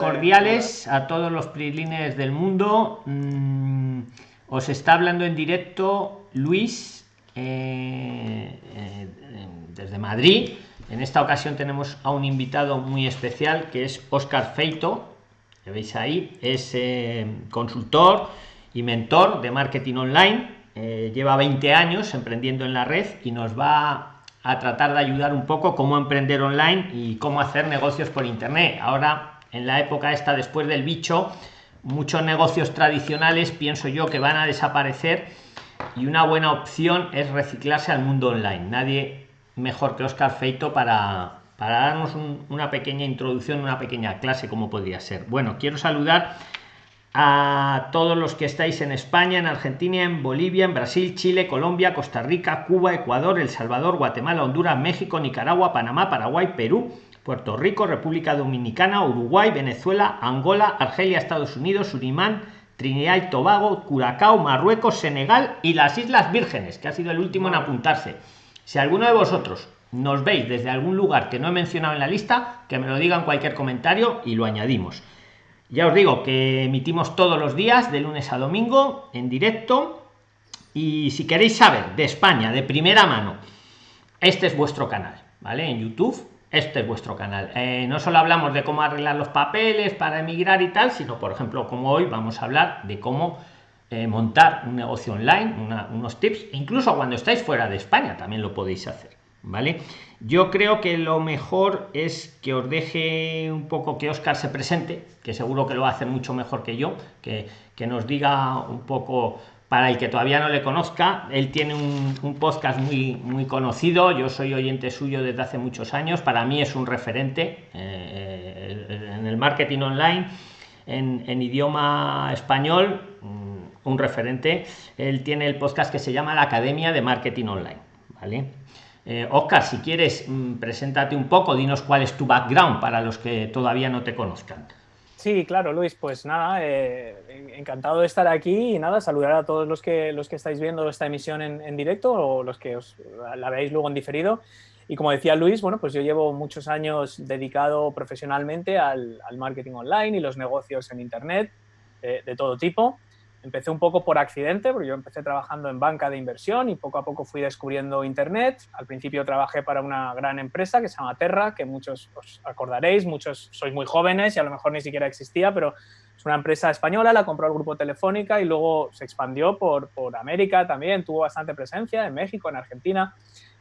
cordiales a todos los prilines del mundo. Mm, os está hablando en directo Luis eh, eh, desde Madrid. En esta ocasión tenemos a un invitado muy especial que es Oscar Feito. Que veis ahí, es eh, consultor y mentor de marketing online. lleva 20 años emprendiendo en la red y nos va a tratar de ayudar un poco cómo emprender online y cómo hacer negocios por internet. Ahora en la época esta después del bicho muchos negocios tradicionales pienso yo que van a desaparecer y una buena opción es reciclarse al mundo online. Nadie mejor que Oscar Feito para para darnos una pequeña introducción una pequeña clase como podría ser. Bueno quiero saludar a todos los que estáis en España, en Argentina, en Bolivia, en Brasil, Chile, Colombia, Costa Rica, Cuba, Ecuador, El Salvador, Guatemala, Honduras, México, Nicaragua, Panamá, Paraguay, Perú, Puerto Rico, República Dominicana, Uruguay, Venezuela, Angola, Argelia, Estados Unidos, Surinam, Trinidad y Tobago, Curacao, Marruecos, Senegal y las Islas Vírgenes, que ha sido el último en apuntarse. Si alguno de vosotros nos veis desde algún lugar que no he mencionado en la lista, que me lo digan en cualquier comentario y lo añadimos. Ya os digo que emitimos todos los días, de lunes a domingo, en directo. Y si queréis saber de España de primera mano, este es vuestro canal, ¿vale? En YouTube este es vuestro canal. Eh, no solo hablamos de cómo arreglar los papeles para emigrar y tal, sino, por ejemplo, como hoy vamos a hablar de cómo eh, montar un negocio online, unos tips, incluso cuando estáis fuera de España también lo podéis hacer. ¿Vale? Yo creo que lo mejor es que os deje un poco que Oscar se presente, que seguro que lo hacer mucho mejor que yo, que, que nos diga un poco para el que todavía no le conozca, él tiene un, podcast muy, muy conocido, yo soy oyente suyo desde hace muchos años, para mí es un referente eh, en el marketing online, en, idioma español, mm, un referente. Él tiene el podcast que se llama La Academia de Marketing Online. ¿vale? Eh, Oscar, si quieres, mm, preséntate un poco, dinos cuál es tu background para los que todavía no te conozcan. Sí, claro, Luis, pues nada, eh, encantado de estar aquí y nada, saludar a todos los que, los que estáis viendo esta emisión en, directo o los que os la veáis luego en diferido. Y como decía Luis, bueno, pues yo llevo muchos años dedicado profesionalmente al, marketing online y los negocios en Internet eh, de todo tipo. Empecé un poco por accidente, porque yo empecé trabajando en banca de inversión y poco a poco fui descubriendo Internet. Al principio trabajé para una gran empresa que se llama Terra, que muchos os acordaréis, muchos sois muy jóvenes y a lo mejor ni siquiera existía, pero es una empresa española, la compró el grupo Telefónica y luego se expandió por, por América también, tuvo bastante presencia en México, en Argentina.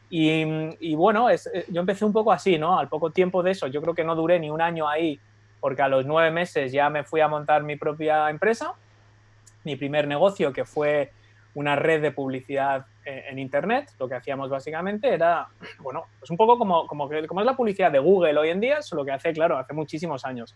Y, y bueno, es, eh, yo empecé un poco así, ¿no? Al poco tiempo de eso, yo creo que no duré ni un año ahí, porque a los nueve meses ya me fui a montar mi propia empresa mi primer negocio, que fue una red de publicidad en, Internet. Lo que hacíamos básicamente era, bueno, pues un poco como, como, es la publicidad de Google hoy en día, solo que hace, claro, hace muchísimos años.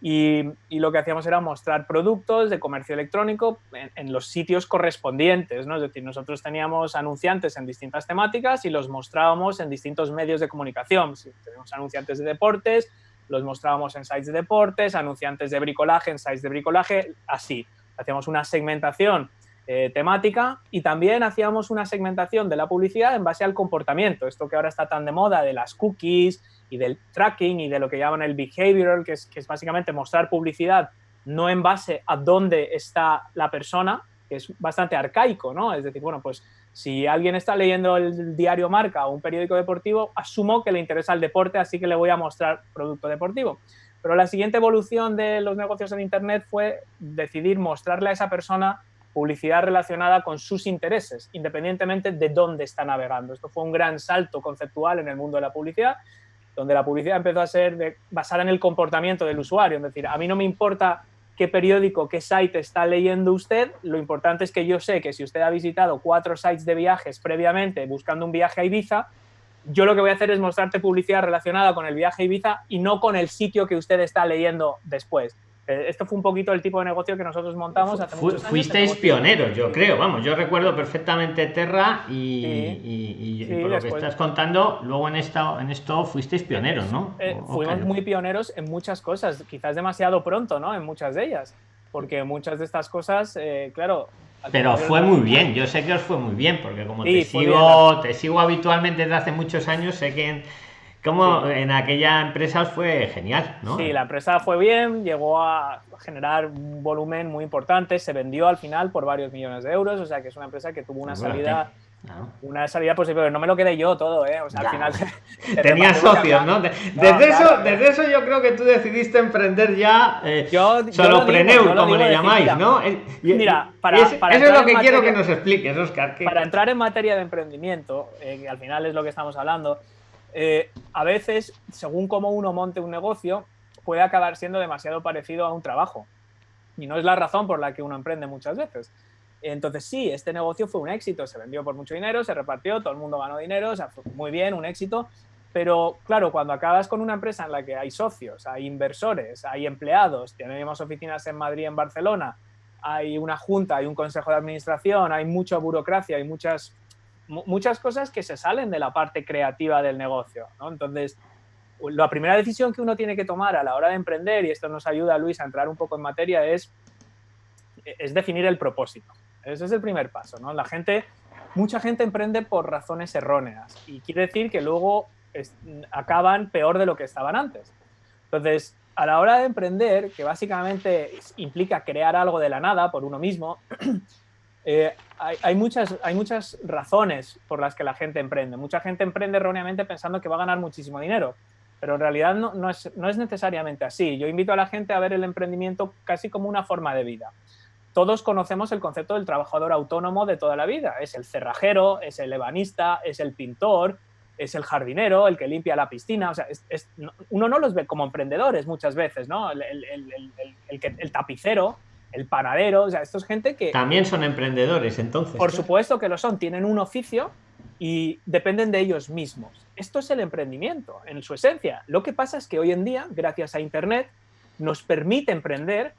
Y, y, lo que hacíamos era mostrar productos de comercio electrónico en, los sitios correspondientes, ¿no? Es decir, nosotros teníamos anunciantes en distintas temáticas y los mostrábamos en distintos medios de comunicación. Si tenemos anunciantes de deportes, los mostrábamos en sites de deportes, anunciantes de bricolaje en sites de bricolaje, así hacíamos una segmentación eh, temática y también hacíamos una segmentación de la publicidad en base al comportamiento, esto que ahora está tan de moda de las cookies y del tracking y de lo que llaman el behavioral, que es, que es básicamente mostrar publicidad no en base a dónde está la persona, que es bastante arcaico, ¿no? Es decir, bueno, pues si alguien está leyendo el diario Marca o un periódico deportivo, asumo que le interesa el deporte, así que le voy a mostrar producto deportivo. Pero la siguiente evolución de los negocios en Internet fue decidir mostrarle a esa persona publicidad relacionada con sus intereses, independientemente de dónde está navegando. Esto fue un gran salto conceptual en el mundo de la publicidad, donde la publicidad empezó a ser basada en el comportamiento del usuario. Es decir, a mí no me importa qué periódico, qué site está leyendo usted, lo importante es que yo sé que si usted ha visitado cuatro sites de viajes previamente buscando un viaje a Ibiza, yo lo que voy a hacer es mostrarte publicidad relacionada con el viaje a Ibiza y no con el sitio que usted está leyendo después. Eh, esto fue un poquito el tipo de negocio que nosotros montamos hace muchos años. Fuisteis pioneros, yo creo, vamos, yo recuerdo perfectamente Terra y, por lo que estás contando, luego en, esta, en esto fuisteis pioneros, ¿no? Eh, fuimos muy pioneros en muchas cosas, quizás demasiado pronto, ¿no? En muchas de ellas, porque muchas de estas cosas, eh, claro, pero fue muy bien, yo sé que os fue muy bien, porque como te sigo, te sigo habitualmente desde hace muchos años, sé que, como en aquella empresa fue genial, ¿no? Sí, la empresa fue bien, llegó a generar un volumen muy importante, se vendió al final por varios millones de euros, o sea que es una empresa que tuvo una salida una salida posible, pero no me lo quedé yo todo, ¿eh? O sea, al final. Tenía socios, ¿no? desde, eso, desde eso yo creo que tú decidiste emprender ya eh, yo, solo Preneur, como le llamáis, ¿no? Mira, para, eso es lo que quiero que nos expliques, Oscar. Para entrar en materia de emprendimiento, eh, que al final es lo que estamos hablando, eh, a veces, según cómo uno monte un negocio, puede acabar siendo demasiado parecido a un trabajo. Y no es la razón por la que uno emprende muchas veces. Entonces sí, este negocio fue un éxito, se vendió por mucho dinero, se repartió, todo el mundo ganó dinero, fue muy bien, un éxito, pero claro, cuando acabas con una empresa en la que hay socios, hay inversores, hay empleados, tenemos oficinas en Madrid, en Barcelona, hay una junta, hay un consejo de administración, hay mucha burocracia, hay muchas, muchas cosas que se salen de la parte creativa del negocio. Entonces, la primera decisión que uno tiene que tomar a la hora de emprender, y esto nos ayuda, Luis, a entrar un poco en materia, es, es definir el propósito. Ese es el primer paso, ¿no? La gente, mucha gente emprende por razones erróneas y quiere decir que luego acaban peor de lo que estaban antes. Entonces, a la hora de emprender, que básicamente implica crear algo de la nada por uno mismo, eh, hay, muchas, hay muchas razones por las que la gente emprende. Mucha gente emprende erróneamente pensando que va a ganar muchísimo dinero, pero en realidad no, no, es, no es necesariamente así. Yo invito a la gente a ver el emprendimiento casi como una forma de vida todos conocemos el concepto del trabajador autónomo de toda la vida. Es el cerrajero, es el ebanista, es el pintor, es el jardinero, el que limpia la piscina. O sea, uno no los ve como emprendedores muchas veces, ¿no? El, el, tapicero, el panadero, o sea, esto es gente que... También son emprendedores, entonces. Por supuesto que lo son, tienen un oficio y dependen de ellos mismos. Esto es el emprendimiento, en su esencia. Lo que pasa es que hoy en día, gracias a Internet, nos permite emprender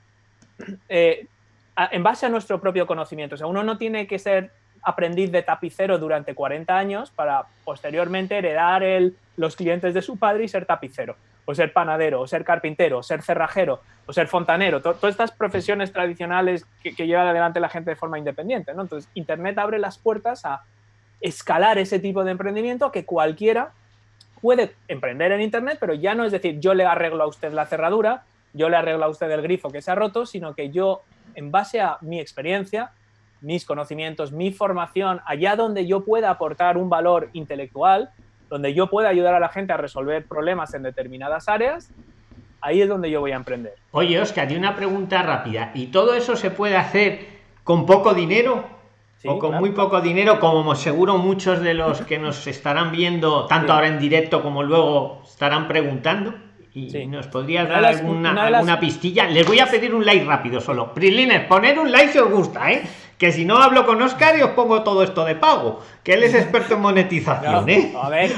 eh, en base a nuestro propio conocimiento. O sea, uno no tiene que ser aprendiz de tapicero durante 40 años para posteriormente heredar el, los clientes de su padre y ser tapicero, o ser panadero, o ser carpintero, o ser cerrajero, o ser fontanero, todas estas profesiones tradicionales que, lleva adelante la gente de forma independiente. Entonces, Internet abre las puertas a escalar ese tipo de emprendimiento que cualquiera puede emprender en Internet, pero ya no es decir, yo le arreglo a usted la cerradura, yo le arreglo a usted el grifo que se ha roto, sino que yo en base a mi experiencia, mis conocimientos, mi formación, allá donde yo pueda aportar un valor intelectual, donde yo pueda ayudar a la gente a resolver problemas en determinadas áreas, ahí es donde yo voy a emprender. Oye, Oscar, y una pregunta rápida. ¿Y todo eso se puede hacer con poco dinero? o con muy poco dinero, como seguro muchos de los que nos estarán viendo, tanto ahora en directo como luego estarán preguntando y nos podrías dar alguna, alguna pistilla. Les voy a pedir un like rápido solo. Prilines, poner un like si os gusta, ¿eh? Que si no hablo con Oscar y os pongo todo esto de pago que él es experto en monetización, ¿eh?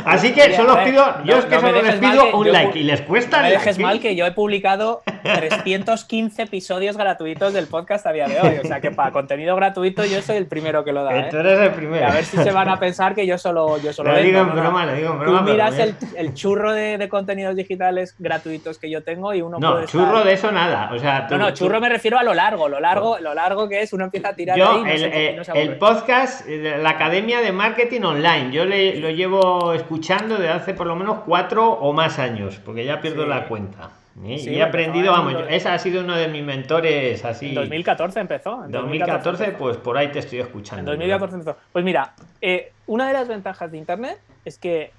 Así que solo os pido, yo es que solo les pido un like y les cuesta. No me dejes mal que yo he publicado 315 episodios gratuitos del podcast a día de hoy. O sea que para contenido gratuito yo soy el primero que lo da. ¿eh? Tú eres el primero. a ver si se van a pensar que yo solo, yo solo lo digo en broma, lo digo en broma. Tú miras el, el, churro de, de, contenidos digitales gratuitos que yo tengo y uno no, churro de eso nada. O sea, no, no, churro me refiero a lo largo, lo largo, lo largo que es, uno empieza a tirar yo, el, eh, el podcast, la academia de marketing online. Yo le, lo llevo escuchando desde hace por lo menos cuatro o más años, porque ya pierdo la cuenta. y he aprendido, vamos, esa ha sido uno de mis mentores así. En 2014 empezó. En 2014, pues por ahí te estoy escuchando. En 2014 empezó. Pues mira, eh, una de las ventajas de Internet es que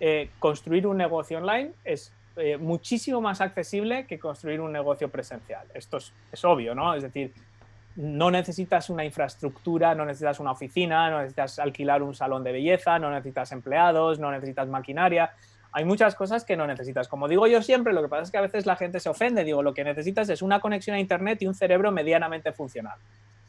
eh, construir un negocio online es eh, muchísimo más accesible que construir un negocio presencial. Esto es, es obvio, ¿no? Es decir, no necesitas una infraestructura, no necesitas una oficina, no necesitas alquilar un salón de belleza, no necesitas empleados, no necesitas maquinaria. Hay muchas cosas que no necesitas. Como digo yo siempre, lo que pasa es que a veces la gente se ofende. Digo, lo que necesitas es una conexión a Internet y un cerebro medianamente funcional.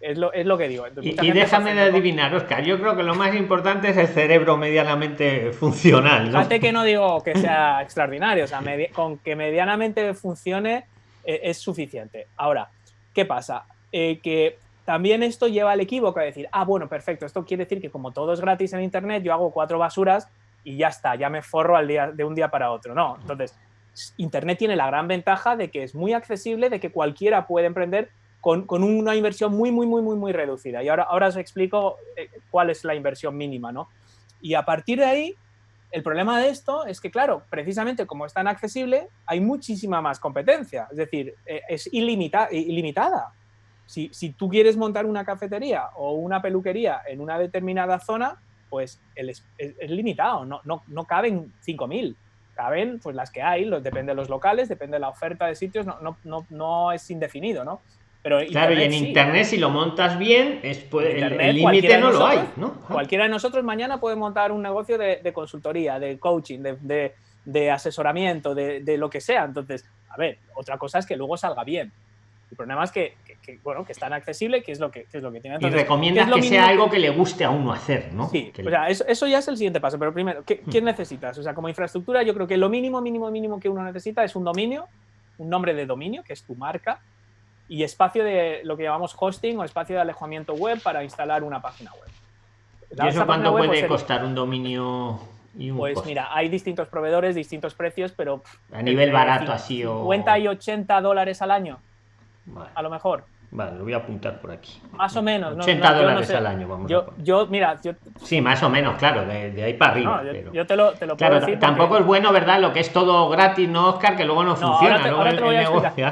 Es lo, es lo que digo. y, déjame de adivinar, Oscar. Yo creo que lo más importante es el cerebro medianamente funcional. ¿no? Fíjate que no digo que sea extraordinario. O sea, con que medianamente funcione eh, es suficiente. Ahora, ¿qué pasa? Eh, que también esto lleva al equívoco a decir, ah, bueno, perfecto, esto quiere decir que como todo es gratis en Internet, yo hago cuatro basuras y ya está, ya me forro al día, de un día para otro. No, entonces, Internet tiene la gran ventaja de que es muy accesible, de que cualquiera puede emprender con, con una inversión muy, muy, muy, muy, muy reducida. Y ahora, ahora os explico eh, cuál es la inversión mínima, ¿no? Y a partir de ahí, El problema de esto es que, claro, precisamente como es tan accesible, hay muchísima más competencia. Es decir, eh, es ilimitada. Si, tú quieres montar una cafetería o una peluquería en una determinada zona, pues es, limitado, no, no, no caben 5.000 caben pues las que hay, depende de los locales, depende de la oferta de sitios, no, no, no, no es indefinido, ¿no? Pero claro, y en internet si lo montas bien, es, el límite no lo hay, ¿no? Cualquiera de nosotros mañana puede montar un negocio de, consultoría, de coaching, de, de asesoramiento, de, lo que sea. Entonces, a ver, otra cosa es que luego salga bien. El problema es que, bueno, que es tan accesible, que es lo que, es lo que tiene. y recomiendas que sea algo que le guste a uno hacer, ¿no? Sí, o sea, eso, ya es el siguiente paso. Pero primero, ¿qué, ¿qué, necesitas? O sea, como infraestructura, yo creo que lo mínimo, mínimo, mínimo que uno necesita es un dominio, un nombre de dominio, que es tu marca, y espacio de lo que llamamos hosting o espacio de alejamiento web para instalar una página web. ¿Y eso cuánto puede pues, costar un dominio? Y un pues mira, hay distintos proveedores, distintos precios, pero... A nivel barato así o... 50 y 80 dólares al año, a lo mejor. Vale, lo voy a apuntar por aquí. Más o menos. 80 dólares al año, vamos yo, yo, mira, yo... Sí, más o menos, claro, de, ahí para arriba. yo, te lo, te lo puedo decir Tampoco es bueno, ¿verdad? Lo que es todo gratis, ¿no, Oscar? Que luego no, funciona.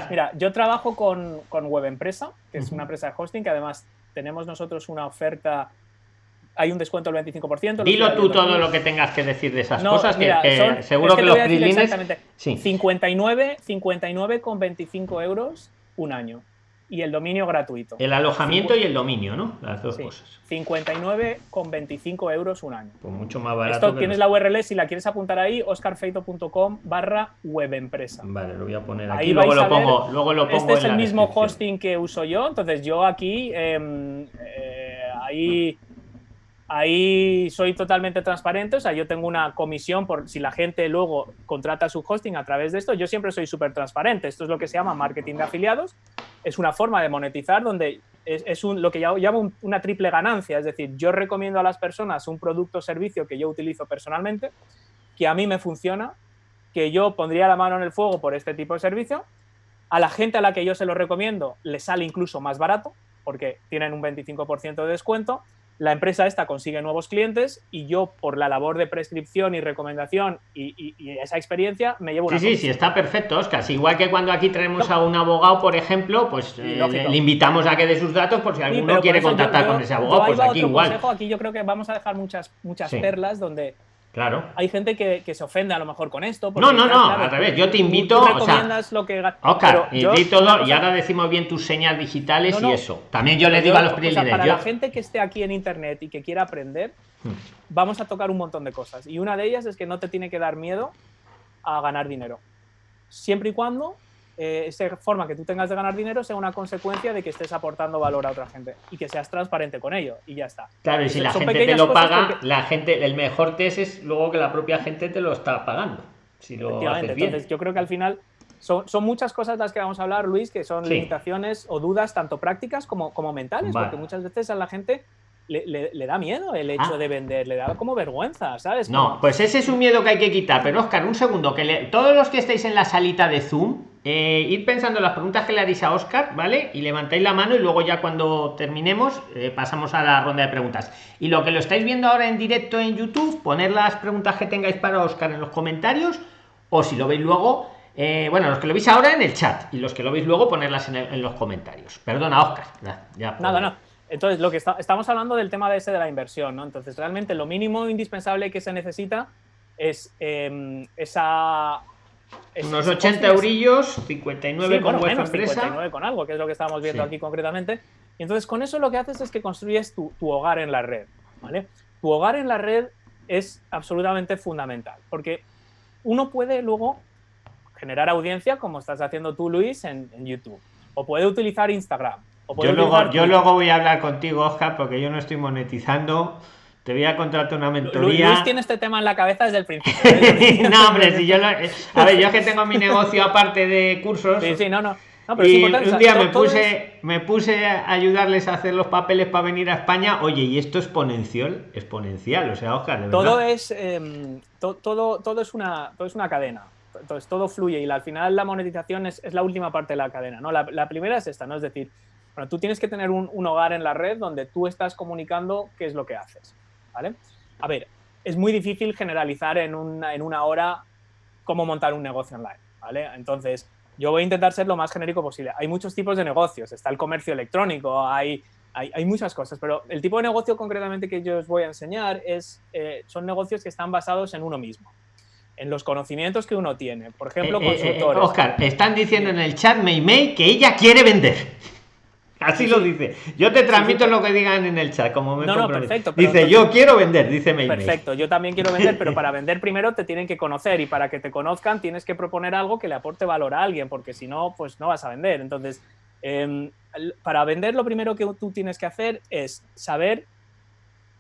Mira, yo trabajo con, con Web Empresa, que es una empresa de hosting, que además tenemos nosotros una oferta hay un descuento del 25%. Dilo tú todo lo que tengas que decir de esas cosas, que, seguro que, los Exactamente. Sí. 59, 59 con 25 euros un año y el dominio gratuito. El alojamiento y el dominio, ¿no? Las dos cosas. 59,25 euros un año. Pues mucho más barato. Esto tienes la URL, si la quieres apuntar ahí, oscarfeito.com barra webempresa. Vale, lo voy a poner aquí, luego lo, pongo, luego lo pongo Este es el mismo hosting que uso yo, entonces yo aquí, em, eh, ahí Ahí soy totalmente transparente, o sea, yo tengo una comisión por si la gente luego contrata su hosting a través de esto, yo siempre soy súper transparente. Esto es lo que se llama marketing de afiliados, es una forma de monetizar donde es, un, lo que yo llamo una triple ganancia, es decir, yo recomiendo a las personas un producto o servicio que yo utilizo personalmente, que a mí me funciona, que yo pondría la mano en el fuego por este tipo de servicio, a la gente a la que yo se lo recomiendo le sale incluso más barato, porque tienen un 25% de descuento, la empresa esta consigue nuevos clientes y yo por la labor de prescripción y recomendación y, esa experiencia me llevo una Sí, sí, sí, está perfecto, Oscar. igual que cuando aquí traemos a un abogado, por ejemplo, pues eh, le, invitamos a que dé sus datos por si alguno quiere contactar con ese abogado, pues aquí igual. aquí yo creo que vamos a dejar muchas, muchas perlas donde Claro. Hay gente que, se ofende a lo mejor con esto. No, no, no, al revés. Yo te invito. Tú recomiendas lo que. Oscar, y, todo, y ahora decimos bien tus señas digitales y eso. También yo le digo a los privilegios. para la gente que esté aquí en internet y que quiera aprender, hmm. vamos a tocar un montón de cosas. Y una de ellas es que no te tiene que dar miedo a ganar dinero. Siempre y cuando eh, esa forma que tú tengas de ganar dinero sea una consecuencia de que estés aportando valor a otra gente y que seas transparente con ello y ya está. Claro, y si la gente te lo paga, la gente, el mejor test es luego que la propia gente te lo está pagando. Si lo haces bien. Entonces, yo creo que al final son, muchas cosas las que vamos a hablar, Luis, que son limitaciones o dudas tanto prácticas como, como mentales, porque muchas veces a la gente le, da miedo el hecho ah. de vender, le da como vergüenza, ¿sabes? No, pues ese es un miedo que hay que quitar. Pero Oscar, un segundo, que todos los que estáis en la salita de Zoom, eh, ir pensando en las preguntas que le haréis a Oscar, ¿vale? Y levantáis la mano y luego ya cuando terminemos eh, pasamos a la ronda de preguntas. Y lo que lo estáis viendo ahora en directo en YouTube, poner las preguntas que tengáis para Oscar en los comentarios o si lo veis luego, eh, bueno, los que lo veis ahora en el chat y los que lo veis luego ponerlas en, los comentarios. Perdona, Oscar. Ya, Nada, no. Entonces, lo que estamos hablando del tema de ese de la inversión, ¿no? Entonces, realmente lo mínimo indispensable que se necesita es em, esa... Unos 80 eurillos, 59 con bueno, empresa. 59 con algo, que es lo que estamos viendo aquí concretamente. Y entonces, con eso lo que haces es que construyes tu, hogar en la red, ¿vale? Tu hogar en la red es absolutamente fundamental, porque uno puede luego generar audiencia, como estás haciendo tú, Luis, en YouTube, o puede utilizar Instagram, yo luego, yo luego voy a hablar contigo, Oscar, porque yo no estoy monetizando. Te voy a contratar una mentoría. Luis tiene este tema en la cabeza desde el principio. ¿eh? no, hombre, si yo A ver, yo es que tengo mi negocio aparte de cursos. Sí, sí, no, no. y un día me puse, me puse a ayudarles a hacer los papeles para venir a España. Oye, y esto es exponencial, exponencial, o sea, Oscar, de todo es em, todo, todo es una todo es una cadena. Entonces todo fluye y al final la monetización es, es la última parte de la cadena, ¿no? La, la primera es esta, ¿no? Es decir, bueno, tú tienes que tener un, hogar en la red donde tú estás comunicando qué es lo que haces, ¿vale? A ver, es muy difícil generalizar en una, en una hora cómo montar un negocio online, ¿vale? Entonces, yo voy a intentar ser lo más genérico posible. Hay muchos tipos de negocios, está el comercio electrónico, hay, hay, muchas cosas, pero el tipo de negocio concretamente que yo os voy a enseñar es, eh, son negocios que están basados en uno mismo, en los conocimientos que uno tiene. Por ejemplo, eh, eh, Oscar, están diciendo en el chat que ella quiere vender. Así lo dice. Yo te transmito lo que digan en el chat, como me No, no, perfecto. Dice, yo quiero vender, dice May. Perfecto, yo también quiero vender, pero para vender primero te tienen que conocer y para que te conozcan tienes que proponer algo que le aporte valor a alguien, porque si no, pues no vas a vender. Entonces, em, para vender lo primero que tú tienes que hacer es saber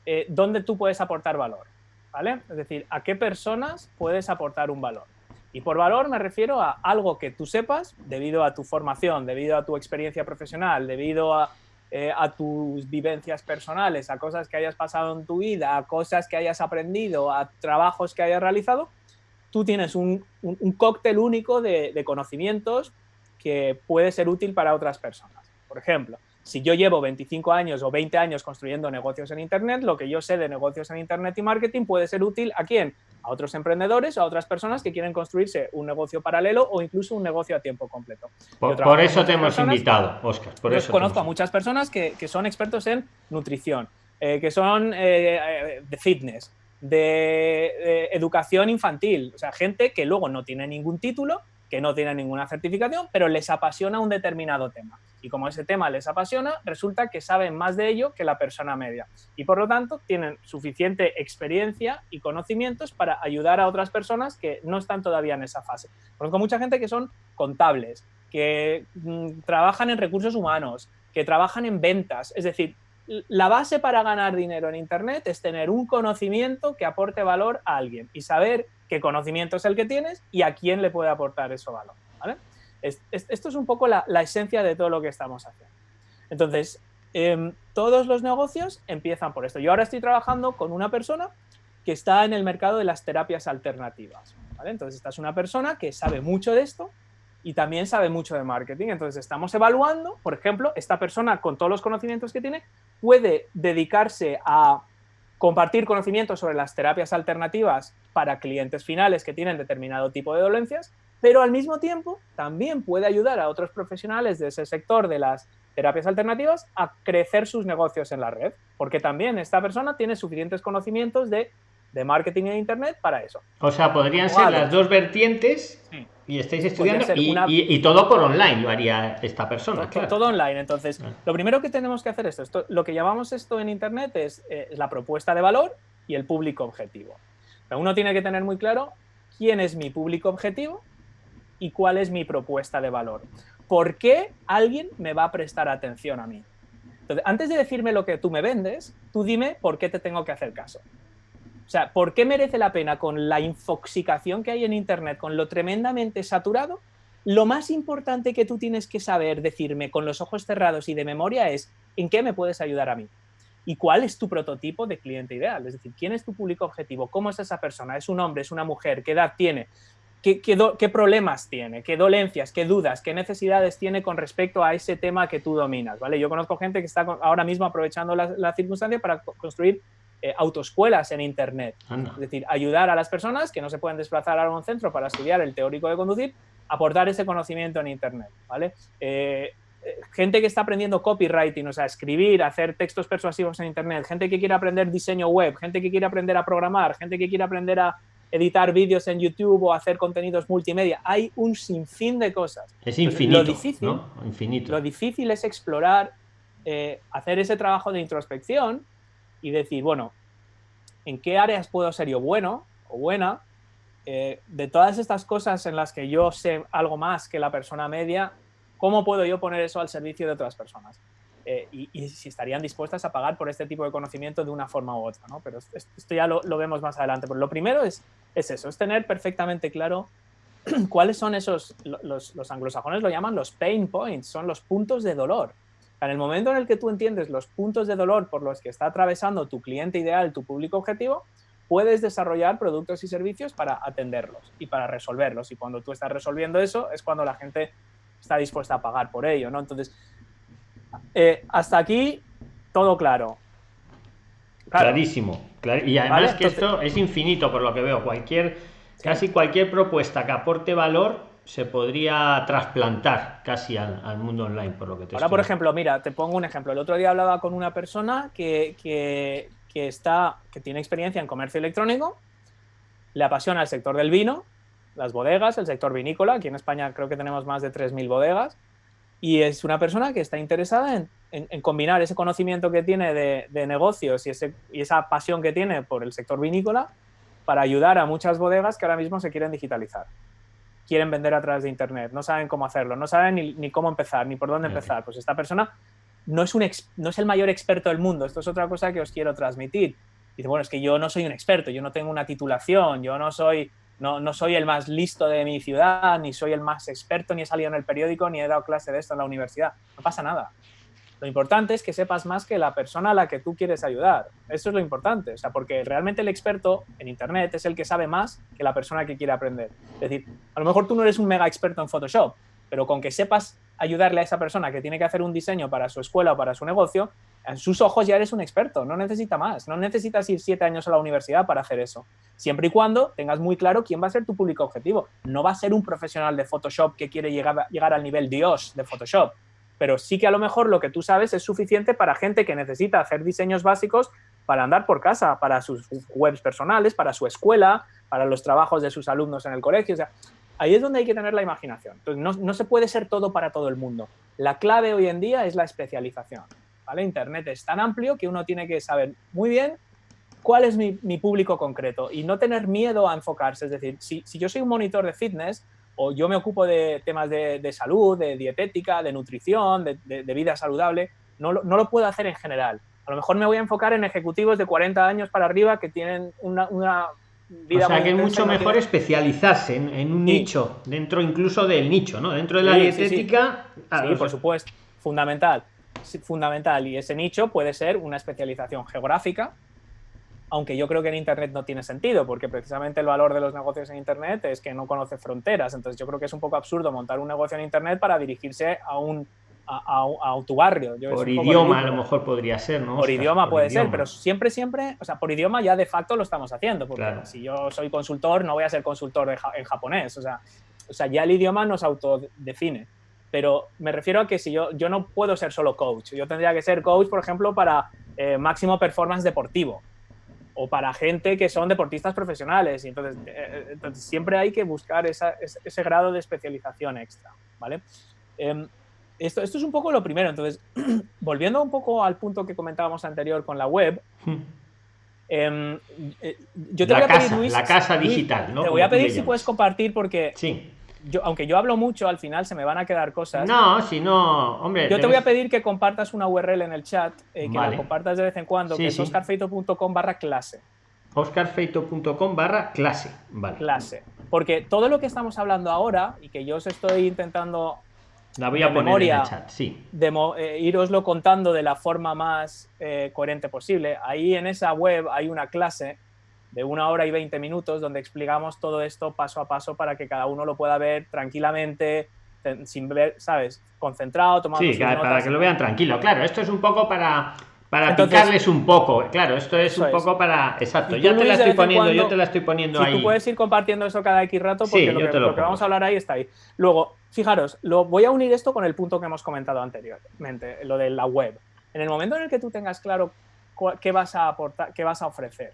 eh, dónde tú puedes aportar valor, ¿vale? Es decir, a qué personas puedes aportar un valor. Y por valor me refiero a algo que tú sepas debido a tu formación, debido a tu experiencia profesional, debido eh, a, tus vivencias personales, a cosas que hayas pasado en tu vida, a cosas que hayas aprendido, a trabajos que hayas realizado, tú tienes un, cóctel único de conocimientos que puede ser útil para otras personas. Por ejemplo, si yo llevo 25 años o 20 años construyendo negocios en Internet, lo que yo sé de negocios en Internet y marketing puede ser útil a quién? A otros emprendedores o a otras personas que quieren construirse un negocio paralelo o incluso un negocio a tiempo completo. Por, eso te hemos invitado, Oscar. Por yo conozco a muchas personas que, son expertos en nutrición, eh, que son eh, eh, de fitness, de educación infantil, o sea, gente que luego no tiene ningún título, que no tienen ninguna certificación, pero les apasiona un determinado tema. Y como ese tema les apasiona, resulta que saben más de ello que la persona media. Y por lo tanto, tienen suficiente experiencia y conocimientos para ayudar a otras personas que no están todavía en esa fase. Conozco mucha gente que son contables, que mm, trabajan en recursos humanos, que trabajan en ventas. Es decir, la base para ganar dinero en Internet es tener un conocimiento que aporte valor a alguien y saber qué conocimiento es el que tienes y a quién le puede aportar eso valor. Esto es un poco la, esencia de todo lo que estamos haciendo. Entonces, em, todos los negocios empiezan por esto. Yo ahora estoy trabajando con una persona que está en el mercado de las terapias alternativas. Entonces, esta es una persona que sabe mucho de esto y también sabe mucho de marketing. Entonces, estamos evaluando, por ejemplo, esta persona con todos los conocimientos que tiene puede dedicarse a compartir conocimientos sobre las terapias alternativas para clientes finales que tienen determinado tipo de dolencias, pero al mismo tiempo también puede ayudar a otros profesionales de ese sector de las terapias alternativas a crecer sus negocios en la red, porque también esta persona tiene suficientes conocimientos de, marketing e internet para eso. O sea, podrían ser las dos vertientes y estáis estudiando y, todo por online lo haría esta persona. Todo, online. Entonces, ah. lo primero que tenemos que hacer es esto, lo que llamamos esto en Internet es, eh, la propuesta de valor y el público objetivo. uno tiene que tener muy claro quién es mi público objetivo y cuál es mi propuesta de valor. ¿Por qué alguien me va a prestar atención a mí? Entonces, antes de decirme lo que tú me vendes, tú dime por qué te tengo que hacer caso. O sea, ¿por qué merece la pena con la infoxicación que hay en Internet, con lo tremendamente saturado? Lo más importante que tú tienes que saber decirme con los ojos cerrados y de memoria es ¿en qué me puedes ayudar a mí? ¿Y cuál es tu prototipo de cliente ideal? Es decir, ¿quién es tu público objetivo? ¿Cómo es esa persona? ¿Es un hombre? ¿Es una mujer? ¿Qué edad tiene? ¿Qué, qué, problemas tiene? ¿Qué dolencias? ¿Qué dudas? ¿Qué necesidades tiene con respecto a ese tema que tú dominas? ¿vale? Yo conozco gente que está ahora mismo aprovechando la, la circunstancia para construir eh, autoescuelas en Internet. Es decir, ayudar a las personas que no se pueden desplazar a un centro para estudiar el teórico de conducir, aportar ese conocimiento en Internet. ¿vale? Eh, gente que está aprendiendo copywriting, o sea, escribir, hacer textos persuasivos en Internet, gente que quiere aprender diseño web, gente que quiere aprender a programar, gente que quiere aprender a editar vídeos en YouTube o hacer contenidos multimedia. Hay un sinfín de cosas. Es infinito. lo, difícil, infinito. lo difícil es explorar, hacer ese trabajo de introspección y decir, bueno, ¿en qué áreas puedo ser yo bueno o buena? Eh, de todas estas cosas en las que yo sé algo más que la persona media, ¿cómo puedo yo poner eso al servicio de otras personas? Eh, y, si estarían dispuestas a pagar por este tipo de conocimiento de una forma u otra, ¿no? Pero esto ya lo, vemos más adelante. Pero lo primero es, es eso, es tener perfectamente claro cuáles son esos, los, los anglosajones lo llaman los pain points, son los puntos de dolor. En el momento en el que tú entiendes los puntos de dolor por los que está atravesando tu cliente ideal, tu público objetivo, puedes desarrollar productos y servicios para atenderlos y para resolverlos. Y cuando tú estás resolviendo eso, es cuando la gente está dispuesta a pagar por ello. ¿no? Entonces, eh, hasta aquí todo claro. Clarísimo. y además que esto es infinito por lo que veo. Cualquier, casi cualquier propuesta que aporte valor se podría trasplantar casi al, mundo online, por lo que te Ahora, por ejemplo, mira, te pongo un ejemplo. El otro día hablaba con una persona que, que, que, está, que tiene experiencia en comercio electrónico, le apasiona el sector del vino, las bodegas, el sector vinícola. Aquí en España creo que tenemos más de 3.000 bodegas. Y es una persona que está interesada en, en, combinar ese conocimiento que tiene de, de negocios y, ese, y esa pasión que tiene por el sector vinícola para ayudar a muchas bodegas que ahora mismo se quieren digitalizar quieren vender a través de Internet, no saben cómo hacerlo, no saben ni, cómo empezar, ni por dónde empezar. Pues esta persona no es, un no es el mayor experto del mundo, esto es otra cosa que os quiero transmitir. Dice, bueno, es que yo no soy un experto, yo no tengo una titulación, yo no soy, no, no soy el más listo de mi ciudad, ni soy el más experto, ni he salido en el periódico, ni he dado clase de esto en la universidad. No pasa nada. Lo importante es que sepas más que la persona a la que tú quieres ayudar. Eso es lo importante, o sea, porque realmente el experto en Internet es el que sabe más que la persona que quiere aprender. Es decir, a lo mejor tú no eres un mega experto en Photoshop, pero con que sepas ayudarle a esa persona que tiene que hacer un diseño para su escuela o para su negocio, en sus ojos ya eres un experto, no necesita más, no necesitas ir siete años a la universidad para hacer eso. Siempre y cuando tengas muy claro quién va a ser tu público objetivo. No va a ser un profesional de Photoshop que quiere llegar, llegar al nivel Dios de Photoshop pero sí que a lo mejor lo que tú sabes es suficiente para gente que necesita hacer diseños básicos para andar por casa, para sus webs personales, para su escuela, para los trabajos de sus alumnos en el colegio. Ahí es donde hay que tener la imaginación. Entonces, no, no, se puede ser todo para todo el mundo. La clave hoy en día es la especialización. ¿vale? Internet es tan amplio que uno tiene que saber muy bien cuál es mi, mi público concreto y no tener miedo a enfocarse. Es decir, si, si yo soy un monitor de fitness, o yo me ocupo de temas de, salud, de dietética, de nutrición, de, vida saludable, no lo, no lo, puedo hacer en general. A lo mejor me voy a enfocar en ejecutivos de 40 años para arriba que tienen una vida... O sea, que es mucho mejor especializarse en, un nicho, dentro incluso del nicho, ¿no? Dentro de la dietética... Sí, por supuesto, fundamental. Fundamental. Y ese nicho puede ser una especialización geográfica, aunque yo creo que en Internet no tiene sentido, porque precisamente el valor de los negocios en Internet es que no conoce fronteras. Entonces yo creo que es un poco absurdo montar un negocio en Internet para dirigirse a un a, tu barrio. por idioma a lo mejor podría ser, ¿no? Por idioma puede ser, pero siempre, siempre, o sea, por idioma ya de facto lo estamos haciendo, porque si yo soy consultor no voy a ser consultor en japonés, o sea, o sea, ya el idioma nos autodefine. Pero me refiero a que si yo, yo no puedo ser solo coach, yo tendría que ser coach, por ejemplo, para eh, máximo performance deportivo o para gente que son deportistas profesionales. Y entonces, eh, entonces siempre hay que buscar ese, grado de especialización extra, ¿vale? Em, esto, esto es un poco lo primero. Entonces, volviendo un poco al punto que comentábamos anterior con la web, em, eh, yo te voy a pedir, Luis, la casa digital, ¿no? Te voy a pedir si puedes compartir porque sí aunque yo hablo mucho, al final se me van a quedar cosas. No, si no, hombre. Yo te voy a pedir que compartas una URL en el chat, eh, que la compartas de vez en cuando, que es oscarfeito.com barra clase. oscarfeito.com barra clase, vale. Clase. Porque todo lo que estamos hablando ahora, y que yo os estoy intentando la voy a poner memoria, en el chat, sí. De, eh, iroslo contando de la forma más eh, coherente posible. Ahí en esa web hay una clase de una hora y veinte minutos donde explicamos todo esto paso a paso para que cada uno lo pueda ver tranquilamente, sin ver, ¿sabes? Concentrado, tomando Sí, para que lo vean tranquilo. Claro, esto es un poco para para picarles un poco. Claro, esto es un poco para. Exacto, ya te la estoy poniendo, yo te la estoy poniendo ahí. Tú puedes ir compartiendo eso cada X rato porque lo, que, lo que vamos a hablar ahí está ahí. Luego, fijaros, lo, voy a unir esto con el punto que hemos comentado anteriormente, lo de la web. En el momento en el que tú tengas claro qué vas a aportar, qué vas a ofrecer,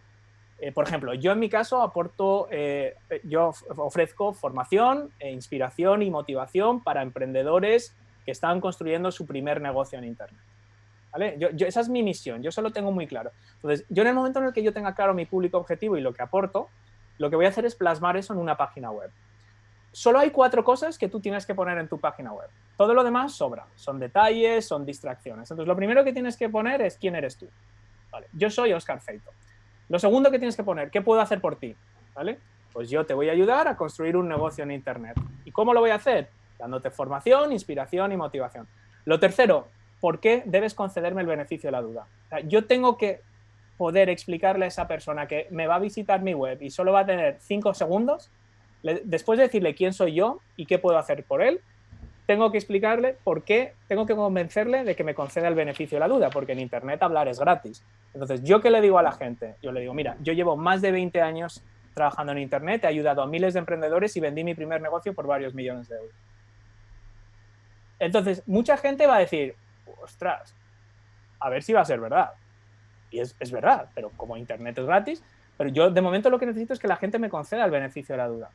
eh, por ejemplo, yo en mi caso aporto, eh, yo ofrezco formación, e inspiración y motivación para emprendedores que están construyendo su primer negocio en Internet. Esa es mi misión, yo solo tengo muy claro. Entonces, yo en el momento en el que yo tenga claro mi público objetivo y lo que aporto, lo que voy a hacer es plasmar eso en una página web. Solo hay cuatro cosas que tú tienes que poner en tu página web. Todo lo demás sobra. Son detalles, son distracciones. Entonces, lo primero que tienes que poner es quién eres tú. Vale. Yo soy Oscar Feito. Lo segundo que tienes que poner, ¿qué puedo hacer por ti? ¿Vale? Pues yo te voy a ayudar a construir un negocio en Internet. ¿Y cómo lo voy a hacer? Dándote formación, inspiración y motivación. Lo tercero, ¿por qué debes concederme el beneficio de la duda? yo tengo que poder explicarle a esa persona que me va a visitar mi web y solo va a tener cinco segundos, después de decirle quién soy yo y qué puedo hacer por él, tengo que explicarle por qué, tengo que convencerle de que me conceda el beneficio de la duda, porque en Internet hablar es gratis. Entonces, ¿yo qué le digo a la gente? Yo le digo, mira, yo llevo más de 20 años trabajando en Internet, he ayudado a miles de emprendedores y vendí mi primer negocio por varios millones de euros. Entonces, mucha gente va a decir, ostras, a ver si va a ser verdad. Y es, es verdad, pero como Internet es gratis, pero yo de momento lo que necesito es que la gente me conceda el beneficio de la duda.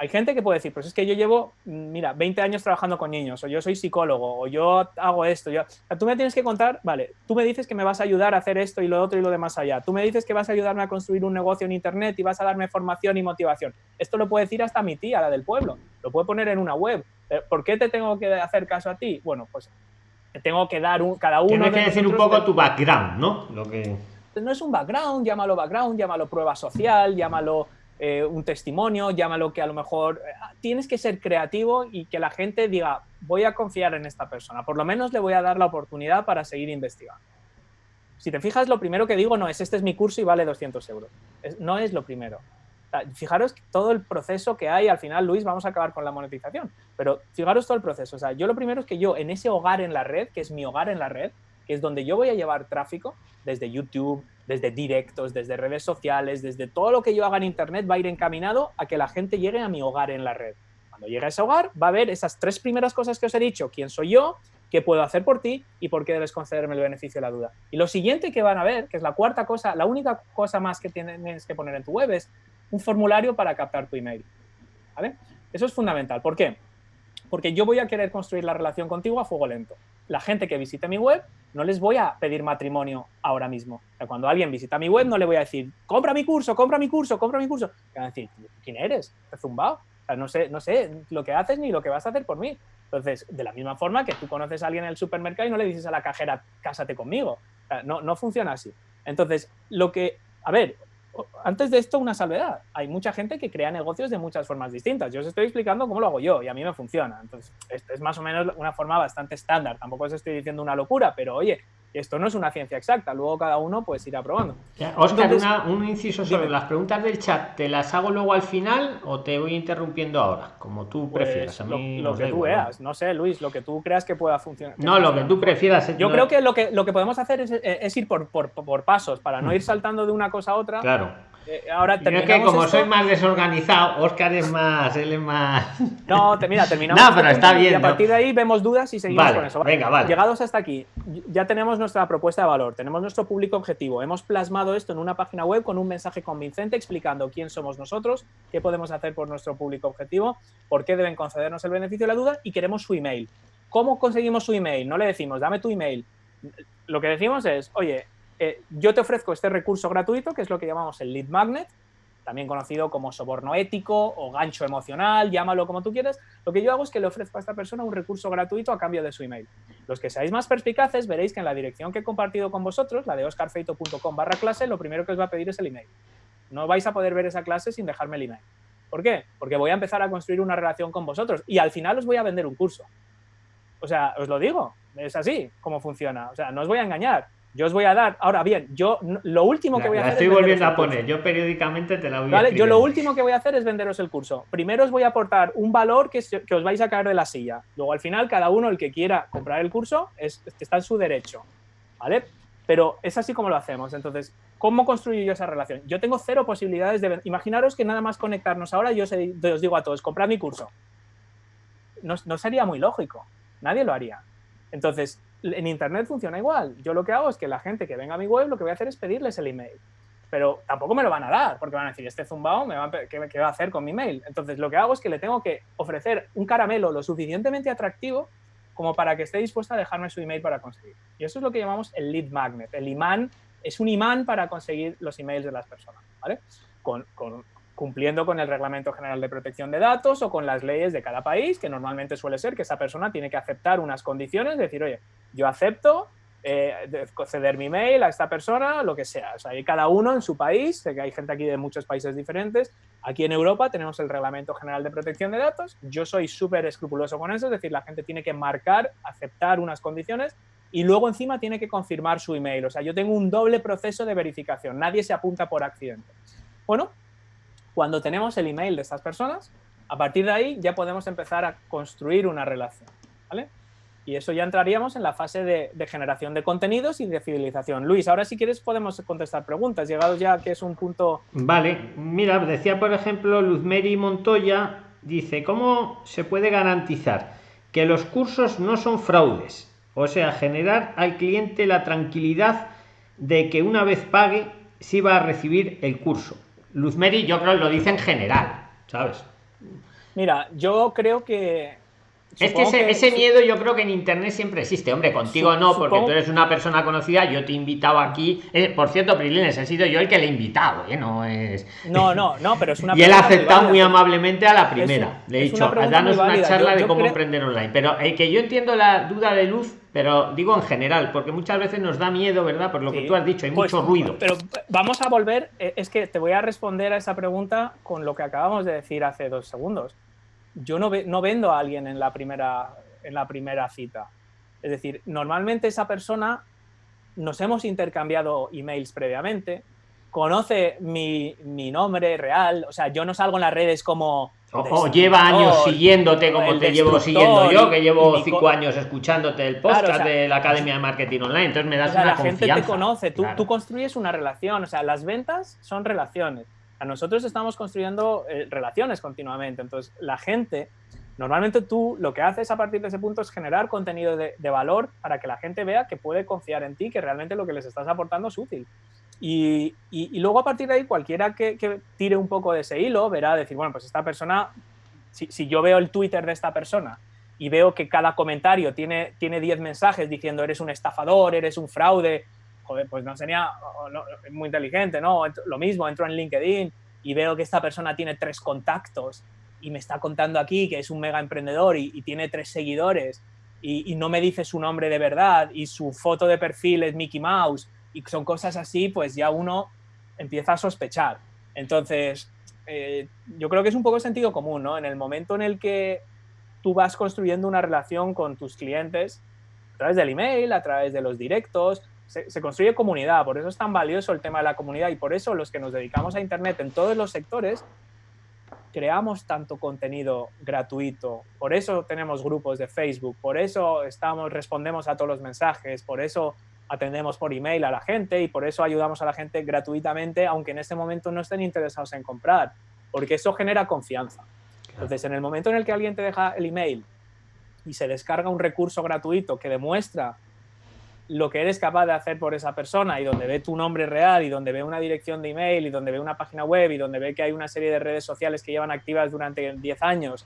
Hay gente que puede decir, pues es que yo llevo, mira, 20 años trabajando con niños, o yo soy psicólogo, o yo hago esto. Yo... tú me tienes que contar, vale, tú me dices que me vas a ayudar a hacer esto y lo otro y lo demás allá. Tú me dices que vas a ayudarme a construir un negocio en Internet y vas a darme formación y motivación. Esto lo puede decir hasta mi tía, la del pueblo. Lo puede poner en una web. Eh, ¿Por qué te tengo que hacer caso a ti? Bueno, pues tengo que dar un, cada uno... Tienes que decir un poco tu background, ¿no? Lo que... No es un background, llámalo background, llámalo prueba social, llámalo eh, un testimonio, llámalo que a lo mejor eh, tienes que ser creativo y que la gente diga, voy a confiar en esta persona, por lo menos le voy a dar la oportunidad para seguir investigando. Si te fijas, lo primero que digo no es, este es mi curso y vale 200 euros. no es lo primero. Fijaros todo el proceso que hay, al final, Luis, vamos a acabar con la monetización, pero fijaros todo el proceso. O sea, yo lo primero es que yo, en ese hogar en la red, que es mi hogar en la red, que es donde yo voy a llevar tráfico, desde YouTube, desde directos, desde redes sociales, desde todo lo que yo haga en Internet va a ir encaminado a que la gente llegue a mi hogar en la red. Cuando llegue a ese hogar va a ver esas tres primeras cosas que os he dicho, quién soy yo, qué puedo hacer por ti y por qué debes concederme el beneficio de la duda. Y lo siguiente que van a ver, que es la cuarta cosa, la única cosa más que tienes que poner en tu web es un formulario para captar tu email. ¿Vale? Eso es fundamental. ¿Por qué? Porque yo voy a querer construir la relación contigo a fuego lento. La gente que visite mi web no les voy a pedir matrimonio ahora mismo. O sea, cuando alguien visita mi web no le voy a decir, compra mi curso, compra mi curso, compra mi curso. van a decir, ¿quién eres? ¿Te zumbado? O sea, no sé, no sé lo que haces ni lo que vas a hacer por mí. Entonces, de la misma forma que tú conoces a alguien en el supermercado y no le dices a la cajera, cásate conmigo. O sea, no, no funciona así. Entonces, lo que, a ver, antes de esto, una salvedad. Hay mucha gente que crea negocios de muchas formas distintas. Yo os estoy explicando cómo lo hago yo y a mí me funciona. Entonces, esto es más o menos una forma bastante estándar. Tampoco os estoy diciendo una locura, pero oye, esto no es una ciencia exacta, luego cada uno pues irá probando. Oscar, un inciso sobre las preguntas del chat, ¿te las hago luego al final o te voy interrumpiendo ahora? Como tú pues, prefieras. lo, que tú veas, ¿no? sé, Luis, lo que tú creas que pueda funcionar. no, lo que tú prefieras. Yo creo que lo, que lo que podemos hacer es, ir por, por, por, pasos, para no ir saltando de una cosa a otra. Claro. Eh, ahora es que como soy más desorganizado, Oscar es más, él es más. No, mira, terminamos. no, pero está bien. Y a partir de ahí vemos dudas y seguimos con eso. Venga, vale. Llegados hasta aquí, ya tenemos nuestra propuesta de valor, tenemos nuestro público objetivo. Hemos plasmado esto en una página web con un mensaje convincente explicando quién somos nosotros, qué podemos hacer por nuestro público objetivo, por qué deben concedernos el beneficio de la duda y queremos su email. ¿Cómo conseguimos su email? No le decimos, dame tu email. Lo que decimos es, oye, eh, yo te ofrezco este recurso gratuito, que es lo que llamamos el lead magnet, también conocido como soborno ético o gancho emocional, llámalo como tú quieras, lo que yo hago es que le ofrezco a esta persona un recurso gratuito a cambio de su email. Los que seáis más perspicaces veréis que en la dirección que he compartido con vosotros, la de oscarfeito.com barra clase, lo primero que os va a pedir es el email. No vais a poder ver esa clase sin dejarme el email. ¿Por qué? Porque voy a empezar a construir una relación con vosotros y al final os voy a vender un curso. O sea, os lo digo, es así como funciona. O sea, no os voy a engañar yo os voy a dar, ahora bien, yo lo último que voy a hacer estoy volviendo a poner, yo periódicamente te la voy ¿vale? Yo lo último que voy a hacer es venderos el curso. Primero os voy a aportar un valor que, que, os vais a caer de la silla. Luego al final cada uno, el que quiera comprar el curso, es, está en su derecho, ¿vale? Pero es así como lo hacemos. Entonces, ¿cómo construyo yo esa relación? Yo tengo cero posibilidades de... Imaginaros que nada más conectarnos ahora yo os, os digo a todos, comprad mi curso. No, no sería muy lógico. Nadie lo haría. Entonces, en Internet funciona igual. Yo lo que hago es que la gente que venga a mi web, lo que voy a hacer es pedirles el email. Pero tampoco me lo van a dar, porque van a decir, este zumbao, me va ¿qué, va a hacer con mi mail? Entonces, lo que hago es que le tengo que ofrecer un caramelo lo suficientemente atractivo como para que esté dispuesta a dejarme su email para conseguir. Y eso es lo que llamamos el lead magnet. El imán es un imán para conseguir los emails de las personas, ¿vale? Con, con, cumpliendo con el Reglamento General de Protección de Datos o con las leyes de cada país, que normalmente suele ser que esa persona tiene que aceptar unas condiciones, decir, oye, yo acepto eh, ceder mi mail a esta persona, lo que sea. O sea, hay cada uno en su país, sé que hay gente aquí de muchos países diferentes. Aquí en Europa tenemos el Reglamento General de Protección de Datos. Yo soy súper escrupuloso con eso, es decir, la gente tiene que marcar, aceptar unas condiciones y luego encima tiene que confirmar su email. O sea, yo tengo un doble proceso de verificación. Nadie se apunta por accidente. Bueno, cuando tenemos el email de estas personas, a partir de ahí ya podemos empezar a construir una relación. ¿vale? Y eso ya entraríamos en la fase de, generación de contenidos y de fidelización. Luis, ahora si quieres podemos contestar preguntas, llegados ya que es un punto... Vale, mira, decía por ejemplo Luzmeri Montoya, dice, ¿cómo se puede garantizar que los cursos no son fraudes? O sea, generar al cliente la tranquilidad de que una vez pague, sí va a recibir el curso. Luzmeri yo creo que lo dice en general, ¿sabes? Mira, yo creo que es que ese, miedo yo creo que en internet siempre existe. Hombre, contigo no, porque tú eres una persona conocida. Yo te he invitado aquí. Eh, por cierto, Prilines, he sido yo el que le he invitado, ¿eh? No es. No, no, no, pero es una. y él ha aceptado muy amablemente a la primera. le he dicho, danos una charla de cómo emprender online. Pero el que yo entiendo la duda de luz, pero digo en general, porque muchas veces nos da miedo, ¿verdad? Por lo que tú has dicho, hay pues, mucho ruido. Pero vamos a volver. Eh, es que te voy a responder a esa pregunta con lo que acabamos de decir hace dos segundos yo no, no vendo a alguien en la, primera, en la primera cita. Es decir, normalmente esa persona nos hemos intercambiado emails previamente, conoce mi, nombre real, o sea, yo no salgo en las redes como... O, lleva años siguiéndote como te llevo siguiendo yo, que llevo cinco años escuchándote el podcast de la Academia de Marketing Online, entonces me das una la gente te conoce, tú, tú construyes una relación, o sea, las ventas son relaciones nosotros estamos construyendo eh, relaciones continuamente. Entonces, la gente, normalmente tú lo que haces a partir de ese punto es generar contenido de, valor para que la gente vea que puede confiar en ti, que realmente lo que les estás aportando es útil. Y, luego a partir de ahí, cualquiera que, tire un poco de ese hilo verá decir, bueno, pues esta persona, si, yo veo el Twitter de esta persona y veo que cada comentario tiene 10 mensajes diciendo eres un estafador, eres un fraude, pues no sería muy inteligente, ¿no? Lo mismo, entro en LinkedIn y veo que esta persona tiene tres contactos y me está contando aquí que es un mega emprendedor y, tiene tres seguidores y, no me dice su nombre de verdad y su foto de perfil es Mickey Mouse y son cosas así, pues ya uno empieza a sospechar. Entonces, eh, yo creo que es un poco sentido común, ¿no? En el momento en el que tú vas construyendo una relación con tus clientes, a través del email, a través de los directos, se, construye comunidad, por eso es tan valioso el tema de la comunidad y por eso los que nos dedicamos a Internet en todos los sectores creamos tanto contenido gratuito, por eso tenemos grupos de Facebook, por eso estamos, respondemos a todos los mensajes, por eso atendemos por email a la gente y por eso ayudamos a la gente gratuitamente, aunque en este momento no estén interesados en comprar, porque eso genera confianza. Entonces, en el momento en el que alguien te deja el email y se descarga un recurso gratuito que demuestra lo que eres capaz de hacer por esa persona y donde ve tu nombre real y donde ve una dirección de email y donde ve una página web y donde ve que hay una serie de redes sociales que llevan activas durante 10 años.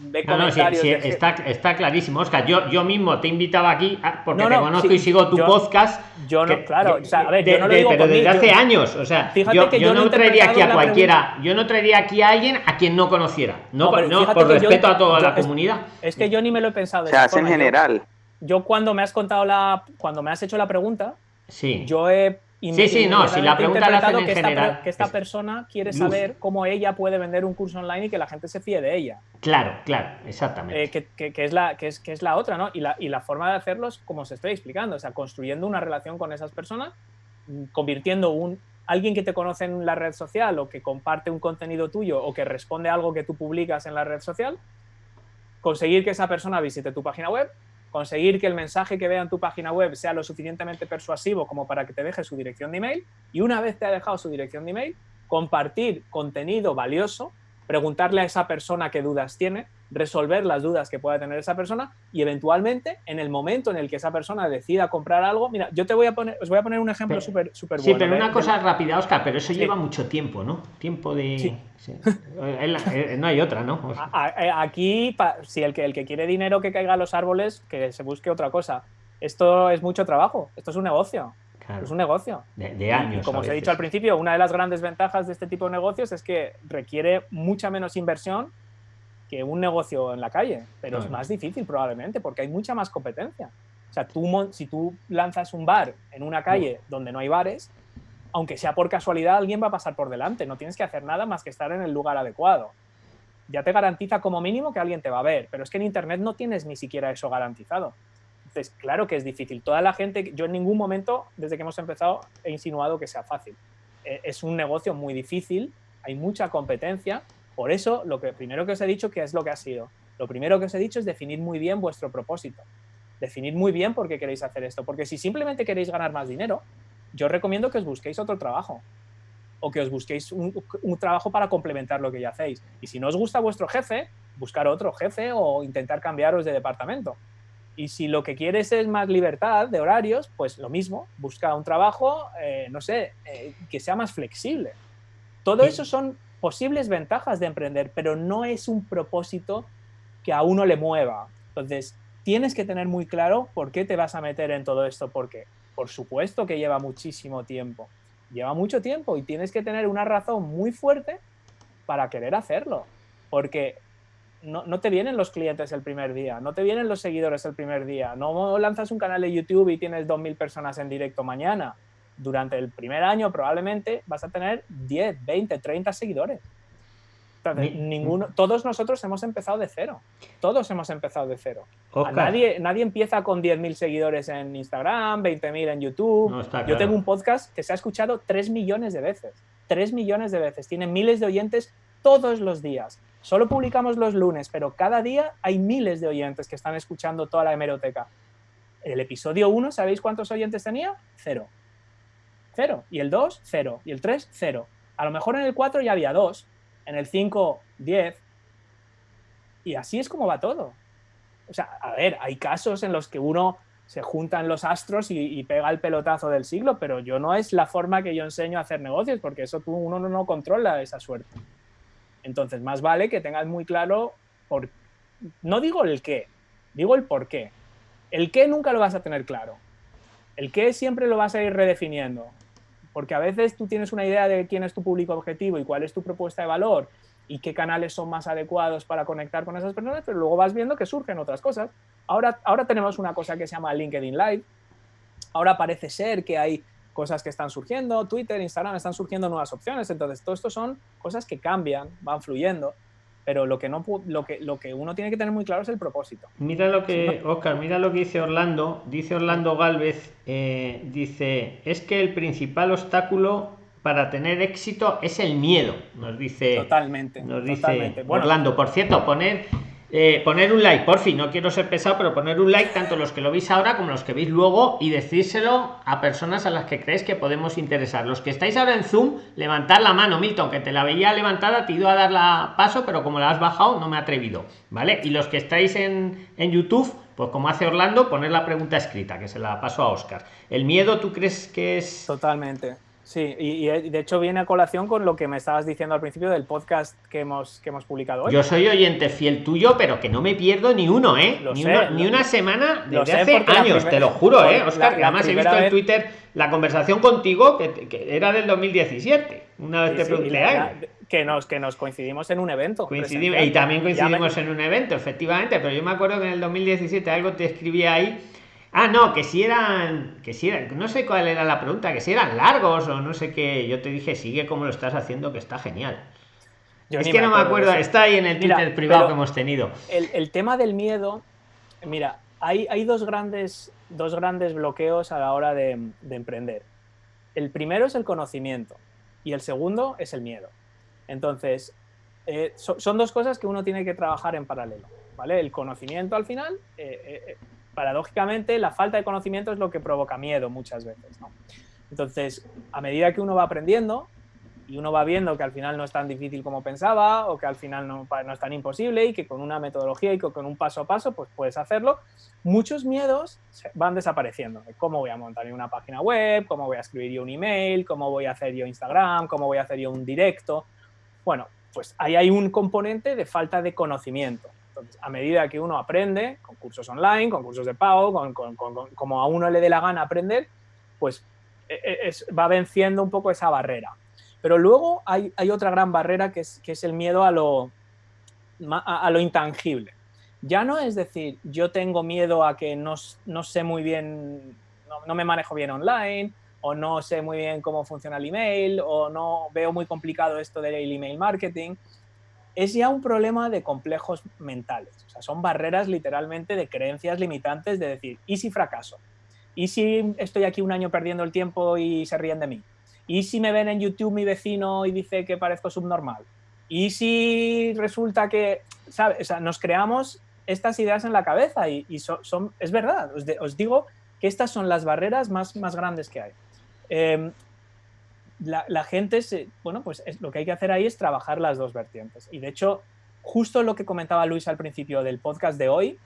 Ve comentarios está, está, clarísimo, Oscar. Yo, yo mismo te he invitado aquí ah, porque te conozco y sigo tu podcast. Yo no, claro, o sea, a ver, yo no lo digo pero desde hace años. O sea, yo, yo, no traería aquí a cualquiera, yo no traería aquí a alguien a quien no conociera. No, no, por respeto a toda la comunidad. Es que yo ni me lo he pensado. Se hace en general yo cuando me has contado la, cuando me has hecho la pregunta, sí. yo he Sí, sí, no, si la pregunta la hacen en que general. Esta, que esta persona quiere saber cómo ella puede vender un curso online y que la gente se fíe de ella. Claro, claro, exactamente. Eh, que, que, es la, que, es, que es la otra, ¿no? Y la, y la forma de hacerlo es como os estoy explicando, o sea, construyendo una relación con esas personas, mm, convirtiendo un alguien que te conoce en la red social o que comparte un contenido tuyo o que responde a algo que tú publicas en la red social, conseguir que esa persona visite tu página web, conseguir que el mensaje que vea en tu página web sea lo suficientemente persuasivo como para que te deje su dirección de email y una vez te ha dejado su dirección de email, compartir contenido valioso, preguntarle a esa persona qué dudas tiene, resolver las dudas que pueda tener esa persona y eventualmente en el momento en el que esa persona decida comprar algo, mira, yo te voy a poner, os voy a poner un ejemplo súper súper bueno. Sí, pero una cosa rápida, Oscar, pero eso lleva mucho tiempo, ¿no? Tiempo de... Eh, no hay otra, ¿no? Aquí, si el que, el que quiere dinero que caiga a los árboles, que se busque otra cosa. Esto es mucho trabajo, esto es un negocio. Es un negocio. De, años. como os he dicho al principio, una de las grandes ventajas de este tipo de negocios es que requiere mucha menos inversión que un negocio en la calle, pero es más difícil probablemente porque hay mucha más competencia. O sea, tú, si tú lanzas un bar en una calle donde no hay bares, aunque sea por casualidad, alguien va a pasar por delante. No tienes que hacer nada más que estar en el lugar adecuado. Ya te garantiza como mínimo que alguien te va a ver, pero es que en Internet no tienes ni siquiera eso garantizado. Entonces, claro que es difícil. Toda la gente, yo en ningún momento, desde que hemos empezado, he insinuado que sea fácil. Eh, es un negocio muy difícil, hay mucha competencia por eso, lo que primero que os he dicho, que es lo que ha sido? Lo primero que os he dicho es definir muy bien vuestro propósito. Definir muy bien por qué queréis hacer esto. Porque si simplemente queréis ganar más dinero, yo recomiendo que os busquéis otro trabajo o que os busquéis un, trabajo para complementar lo que ya hacéis. Y si no os gusta vuestro jefe, buscar otro jefe o intentar cambiaros de departamento. Y si lo que quieres es más libertad de horarios, pues lo mismo, busca un trabajo, eh, no sé, eh, que sea más flexible. Todo eso son posibles ventajas de emprender, pero no es un propósito que a uno le mueva. Entonces, tienes que tener muy claro por qué te vas a meter en todo esto, porque por supuesto que lleva muchísimo tiempo lleva mucho tiempo y tienes que tener una razón muy fuerte para querer hacerlo. Porque no, no, te vienen los clientes el primer día, no te vienen los seguidores el primer día, no lanzas un canal de YouTube y tienes 2.000 personas en directo mañana. Durante el primer año probablemente vas a tener 10, 20, 30 seguidores ninguno, todos nosotros hemos empezado de cero. Todos hemos empezado de cero. Nadie, nadie empieza con 10.000 seguidores en Instagram, 20.000 en YouTube. Yo tengo un podcast que se ha escuchado 3 millones de veces. 3 millones de veces. Tiene miles de oyentes todos los días. Solo publicamos los lunes, pero cada día hay miles de oyentes que están escuchando toda la hemeroteca. El episodio 1, ¿sabéis cuántos oyentes tenía? Cero. Cero. Y el 2, cero. Y el 3, cero. A lo mejor en el 4 ya había dos en el 5, 10. Y así es como va todo. O sea, a ver, hay casos en los que uno se juntan los astros y, pega el pelotazo del siglo, pero yo no es la forma que yo enseño a hacer negocios, porque eso tú, uno no, controla esa suerte. Entonces, más vale que tengas muy claro, por, no digo el qué, digo el por qué. El qué nunca lo vas a tener claro. El qué siempre lo vas a ir redefiniendo porque a veces tú tienes una idea de quién es tu público objetivo y cuál es tu propuesta de valor y qué canales son más adecuados para conectar con esas personas, pero luego vas viendo que surgen otras cosas. Ahora, ahora tenemos una cosa que se llama LinkedIn Live, ahora parece ser que hay cosas que están surgiendo, Twitter, Instagram, están surgiendo nuevas opciones, entonces todo esto son cosas que cambian, van fluyendo pero lo que, no, lo, que, lo que uno tiene que tener muy claro es el propósito. Mira lo que, Oscar, mira lo que dice Orlando. Dice Orlando Galvez, eh, dice, es que el principal obstáculo para tener éxito es el miedo, nos dice. Totalmente. Nos dice Orlando. Por cierto, poner eh, poner un like, por fin, no quiero ser pesado, pero poner un like tanto los que lo veis ahora como los que veis luego y decírselo a personas a las que creéis que podemos interesar. Los que estáis ahora en Zoom, levantad la mano, Milton, que te la veía levantada, te iba a dar la paso, pero como la has bajado, no me he atrevido, ¿vale? Y los que estáis en, en YouTube, pues como hace Orlando, poner la pregunta escrita, que se la paso a Oscar. ¿El miedo tú crees que es...? Totalmente. Sí, y, de hecho viene a colación con lo que me estabas diciendo al principio del podcast que hemos, que hemos publicado hoy. Yo soy oyente fiel tuyo, pero que no me pierdo ni uno, ¿eh? ni, una, semana desde hace años, te lo juro, ¿eh, Oscar? además he visto en Twitter la conversación contigo que, era del 2017. Una vez te pregunté, que nos, que nos coincidimos en un evento. Coincidimos, y también coincidimos en un evento, efectivamente, pero yo me acuerdo que en el 2017 algo te escribí ahí Ah, no, que si eran, que si eran, no sé cuál era la pregunta, que si eran largos o no sé qué. Yo te dije, sigue como lo estás haciendo, que está genial. es que no me acuerdo, está ahí en el Twitter privado que hemos tenido. El, tema del miedo, mira, hay, hay dos, grandes, dos grandes bloqueos a la hora de, emprender. El primero es el conocimiento y el segundo es el miedo. Entonces, eh, son dos cosas que uno tiene que trabajar en paralelo. ¿vale? El conocimiento al final eh, eh, paradójicamente, la falta de conocimiento es lo que provoca miedo muchas veces. Entonces, a medida que uno va aprendiendo y uno va viendo que al final no es tan difícil como pensaba o que al final no, es tan imposible y que con una metodología y con un paso a paso pues puedes hacerlo, muchos miedos van desapareciendo. ¿Cómo voy a montar una página web? ¿Cómo voy a escribir yo un email? ¿Cómo voy a hacer yo Instagram? ¿Cómo voy a hacer yo un directo? Bueno, pues ahí hay un componente de falta de conocimiento a medida que uno aprende, con cursos online, con cursos de pago, con, como a uno le dé la gana aprender, pues e, e, va venciendo un poco esa barrera. Pero luego hay, otra gran barrera que es, el miedo a lo, a, lo intangible. Ya no es decir, yo tengo miedo a que no, sé muy bien, no, no, me manejo bien online, o no sé muy bien cómo funciona el email, o no veo muy complicado esto del email marketing es ya un problema de complejos mentales. O sea, son barreras literalmente de creencias limitantes de decir, ¿y si fracaso? ¿Y si estoy aquí un año perdiendo el tiempo y se ríen de mí? ¿Y si me ven en YouTube mi vecino y dice que parezco subnormal? ¿Y si resulta que. O sea, nos creamos estas ideas en la cabeza y, son, es verdad, os, digo que estas son las barreras más, más grandes que hay. Em, la, gente, se, bueno, pues lo que hay que hacer ahí es trabajar las dos vertientes. Y de hecho, justo lo que comentaba Luis al principio del podcast de hoy,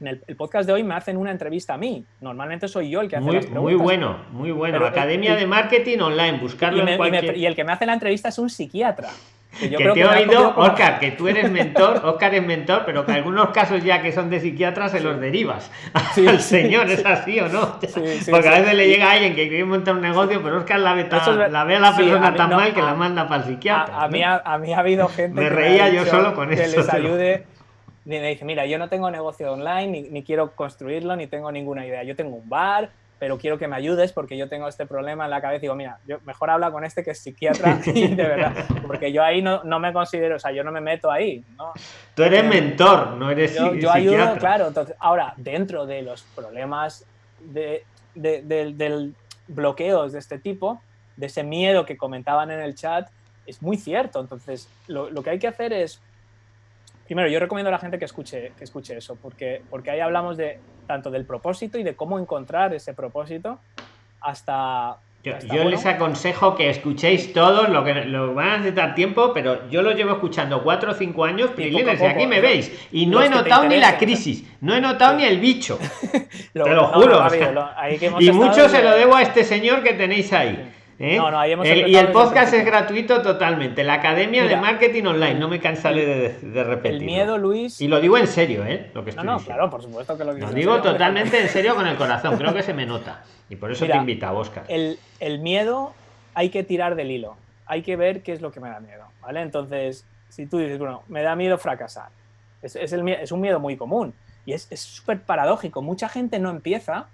en el, podcast de hoy me hacen una entrevista a mí. Normalmente soy yo el que hace muy, las preguntas. Muy bueno, muy bueno. Academia de Marketing Online, buscarlo en cualquier... y el que me hace la entrevista es un psiquiatra. Que, te he oído, Oscar, que tú eres mentor, Oscar es mentor, pero que algunos casos ya que son de psiquiatras se los derivas sí, al señor, ¿es así o no? Porque a veces le llega alguien que quiere montar un negocio, pero Oscar la ve, la, ve a la persona tan mal que la manda para el psiquiatra. A, mí, a, mí ha habido gente me reía yo solo con eso. Que les ayude. Me dice, mira, yo no tengo negocio online, ni, ni quiero construirlo, ni tengo ninguna idea. Yo tengo un bar, pero quiero que me ayudes porque yo tengo este problema en la cabeza y digo, mira, yo mejor habla con este que es psiquiatra y de verdad, porque yo ahí no, no, me considero, o sea, yo no me meto ahí. ¿no? Tú eres mentor, no eres yo, yo ayudo, claro. Entonces, ahora, dentro de los problemas de, de, del bloqueos de este tipo, de ese miedo que comentaban en el chat, es muy cierto. Entonces, lo, lo que hay que hacer es primero, yo recomiendo a la gente que escuche, que escuche eso, porque, porque ahí hablamos de tanto del propósito y de cómo encontrar ese propósito hasta... Yo, les aconsejo que escuchéis todos, lo que lo van a necesitar tiempo, pero yo lo llevo escuchando cuatro o cinco años, y aquí me veis, y no he notado ni la crisis, no he notado ni el bicho, te lo juro. y mucho se lo debo a este señor que tenéis ahí. ¿Eh? y el podcast es gratuito totalmente. La Academia de Marketing Online. No me cansaré de, de, repetir. El miedo, Luis. Y lo digo en serio, ¿eh? Lo que no, no, claro, por supuesto que lo digo. Lo digo totalmente en serio con el corazón. Creo que se me nota. Y por eso te invita, Oscar. El, el miedo hay que tirar del hilo. Hay que ver qué es lo que me da miedo. ¿Vale? Entonces, si tú dices, bueno, me da miedo fracasar. Es, es, el, es un miedo muy común. Y es súper paradójico. Mucha gente no empieza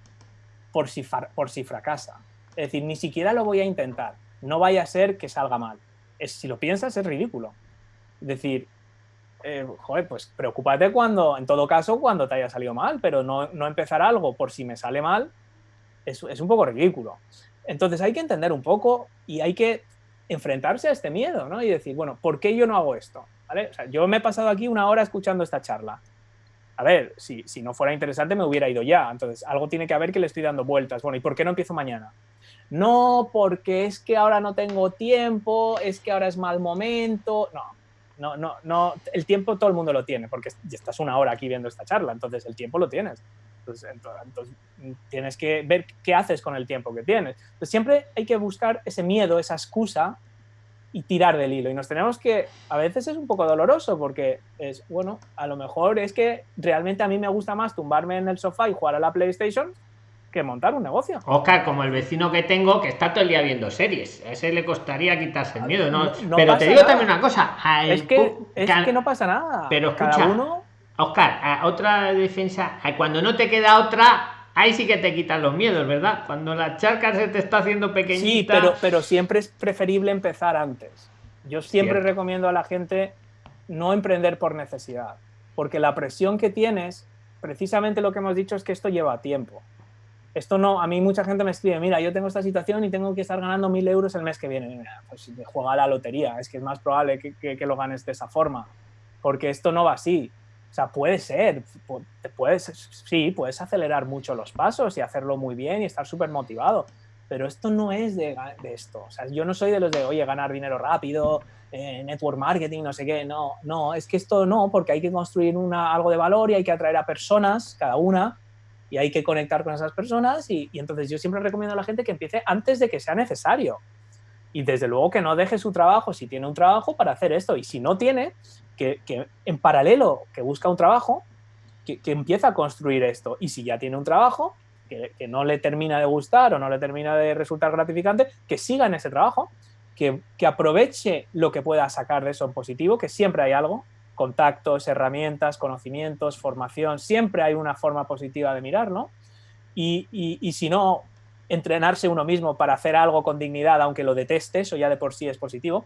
por si, por si fracasa. Es decir, ni siquiera lo voy a intentar. No vaya a ser que salga mal. Es, si lo piensas, es ridículo. Es decir, eh, joder, pues preocúpate cuando, en todo caso, cuando te haya salido mal, pero no, no empezar algo por si me sale mal es, es, un poco ridículo. Entonces hay que entender un poco y hay que enfrentarse a este miedo, ¿no? Y decir, bueno, ¿por qué yo no hago esto? ¿Vale? O sea, yo me he pasado aquí una hora escuchando esta charla. A ver, si, si no fuera interesante me hubiera ido ya. Entonces, algo tiene que haber que le estoy dando vueltas. Bueno, ¿y por qué no empiezo mañana? No porque es que ahora no tengo tiempo, es que ahora es mal momento, no, no, no, no, el tiempo todo el mundo lo tiene, porque estás una hora aquí viendo esta charla, entonces el tiempo lo tienes. Entonces, entonces, tienes que ver qué haces con el tiempo que tienes. Entonces, siempre hay que buscar ese miedo, esa excusa y tirar del hilo. Y nos tenemos que, a veces es un poco doloroso porque es, bueno, a lo mejor es que realmente a mí me gusta más tumbarme en el sofá y jugar a la PlayStation que montar un negocio. Oscar, como el vecino que tengo que está todo el día viendo series, a ese le costaría quitarse el miedo, ¿no? pero te digo también una cosa, es, que, es que no pasa nada. Pero escucha, uno... Oscar, otra defensa, cuando no te queda otra, ahí sí que te quitan los miedos, ¿verdad? Cuando la charca se te está haciendo pequeñita. Sí, pero, pero siempre es preferible empezar antes. Yo siempre recomiendo a la gente no emprender por necesidad, porque la presión que tienes, precisamente lo que hemos dicho es que esto lleva tiempo esto no, a mí mucha gente me escribe, mira, yo tengo esta situación y tengo que estar ganando mil euros el mes que viene. pues juega la lotería, es que es más probable que, lo ganes de esa forma, porque esto no va así. O sea, puede ser, puedes, sí, puedes acelerar mucho los pasos y hacerlo muy bien y estar súper motivado, pero esto no es de, esto. O sea, yo no soy de los de, oye, ganar dinero rápido, eh, network marketing, no sé qué, no, no, es que esto no, porque hay que construir una, algo de valor y hay que atraer a personas, cada una, y hay que conectar con esas personas y, entonces yo siempre recomiendo a la gente que empiece antes de que sea necesario. Y desde luego que no deje su trabajo si tiene un trabajo para hacer esto. Y si no tiene, que, en paralelo que busca un trabajo, que, que empieza a construir esto. Y si ya tiene un trabajo que, que, no le termina de gustar o no le termina de resultar gratificante, que siga en ese trabajo, que, que aproveche lo que pueda sacar de eso en positivo, que siempre hay algo, contactos, herramientas, conocimientos, formación, siempre hay una forma positiva de mirarlo. Y, y, si no, entrenarse uno mismo para hacer algo con dignidad, aunque lo deteste, eso ya de por sí es positivo.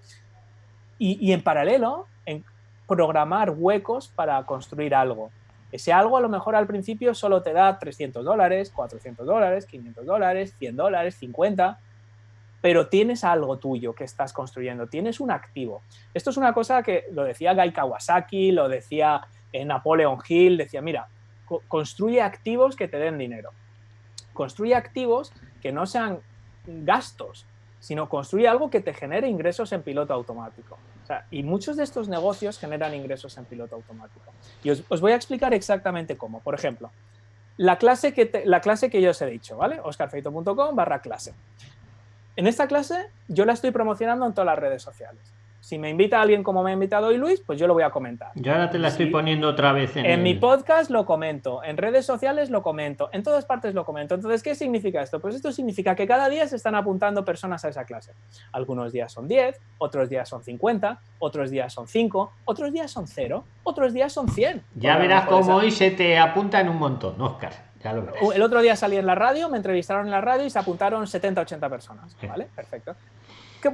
Y, y en paralelo, en programar huecos para construir algo. Ese algo a lo mejor al principio solo te da 300 dólares, 400 dólares, 500 dólares, 100 dólares, 50, pero tienes algo tuyo que estás construyendo, tienes un activo. Esto es una cosa que lo decía Guy Kawasaki, lo decía eh, Napoleon Hill, decía, mira, construye activos que te den dinero. Construye activos que no sean gastos, sino construye algo que te genere ingresos en piloto automático. y muchos de estos negocios generan ingresos en piloto automático. Y os, voy a explicar exactamente cómo. Por ejemplo, la clase que, la clase que yo os he dicho, ¿vale? oscarfeito.com barra clase. En esta clase yo la estoy promocionando en todas las redes sociales si me invita alguien como me ha invitado hoy Luis, pues yo lo voy a comentar. Yo ahora te la estoy poniendo otra vez en, en mi podcast lo comento, en redes sociales lo comento, en todas partes lo comento. Entonces, ¿qué significa esto? Pues esto significa que cada día se están apuntando personas a esa clase. Algunos días son 10, otros días son 50, otros días son 5, otros días son 0, otros días son 100. Ya verás cómo hoy se te apunta en un montón, Oscar. Ya lo verás. El otro día salí en la radio, me entrevistaron en la radio y se apuntaron 70, 80 personas. ¿Vale? Perfecto.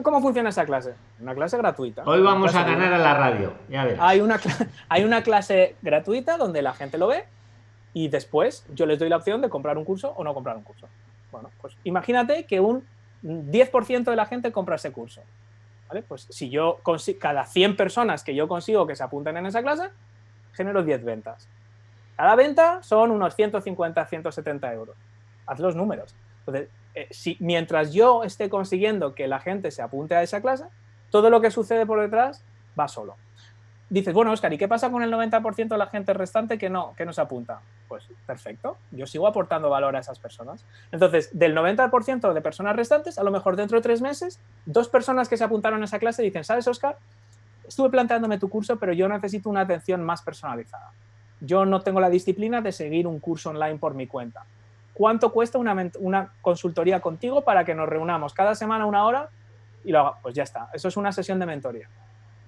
¿Cómo funciona esa clase? Una clase gratuita. Hoy vamos a ganar a la radio, ya verás. Hay una, hay una clase gratuita donde la gente lo ve y después yo les doy la opción de comprar un curso o no comprar un curso. Bueno, pues imagínate que un 10% de la gente compra ese curso. ¿vale? Pues si yo cada 100 personas que yo consigo que se apunten en esa clase, genero 10 ventas. Cada venta son unos 150, 170 euros. Haz los números. Entonces, eh, mientras yo esté consiguiendo que la gente se apunte a esa clase, todo lo que sucede por detrás va solo. Dices, bueno, Oscar, ¿y qué pasa con el 90% de la gente restante que no, que no se apunta? Pues perfecto, yo sigo aportando valor a esas personas. Entonces, del 90% de personas restantes, a lo mejor dentro de tres meses, dos personas que se apuntaron a esa clase dicen, ¿sabes, Oscar? Estuve planteándome tu curso, pero yo necesito una atención más personalizada. Yo no tengo la disciplina de seguir un curso online por mi cuenta ¿cuánto cuesta una, consultoría contigo para que nos reunamos cada semana una hora y lo haga? Pues ya está, eso es una sesión de mentoría.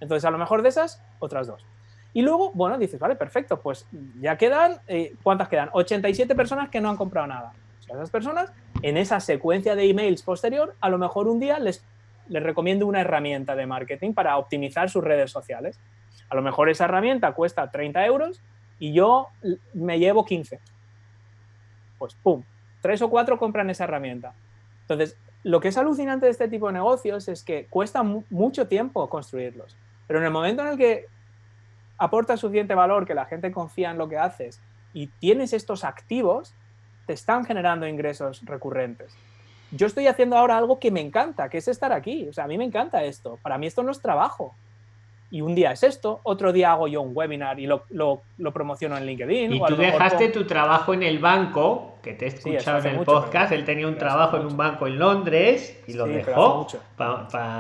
Entonces, a lo mejor de esas, otras dos. Y luego, bueno, dices, vale, perfecto, pues ya quedan, eh, ¿cuántas quedan? 87 personas que no han comprado nada. O sea, esas personas, en esa secuencia de emails posterior, a lo mejor un día les, les recomiendo una herramienta de marketing para optimizar sus redes sociales. A lo mejor esa herramienta cuesta 30 euros y yo me llevo 15 pues ¡pum! Tres o cuatro compran esa herramienta. Entonces, lo que es alucinante de este tipo de negocios es que cuesta mucho tiempo construirlos. Pero en el momento en el que aportas suficiente valor, que la gente confía en lo que haces y tienes estos activos, te están generando ingresos recurrentes. Yo estoy haciendo ahora algo que me encanta, que es estar aquí. O sea, a mí me encanta esto. Para mí esto no es trabajo y un día es esto, otro día hago yo un webinar y lo, lo, lo promociono en LinkedIn. Y tú dejaste tu trabajo en el banco, que te he escuchado en el podcast, él tenía un trabajo en un banco en Londres y lo dejó.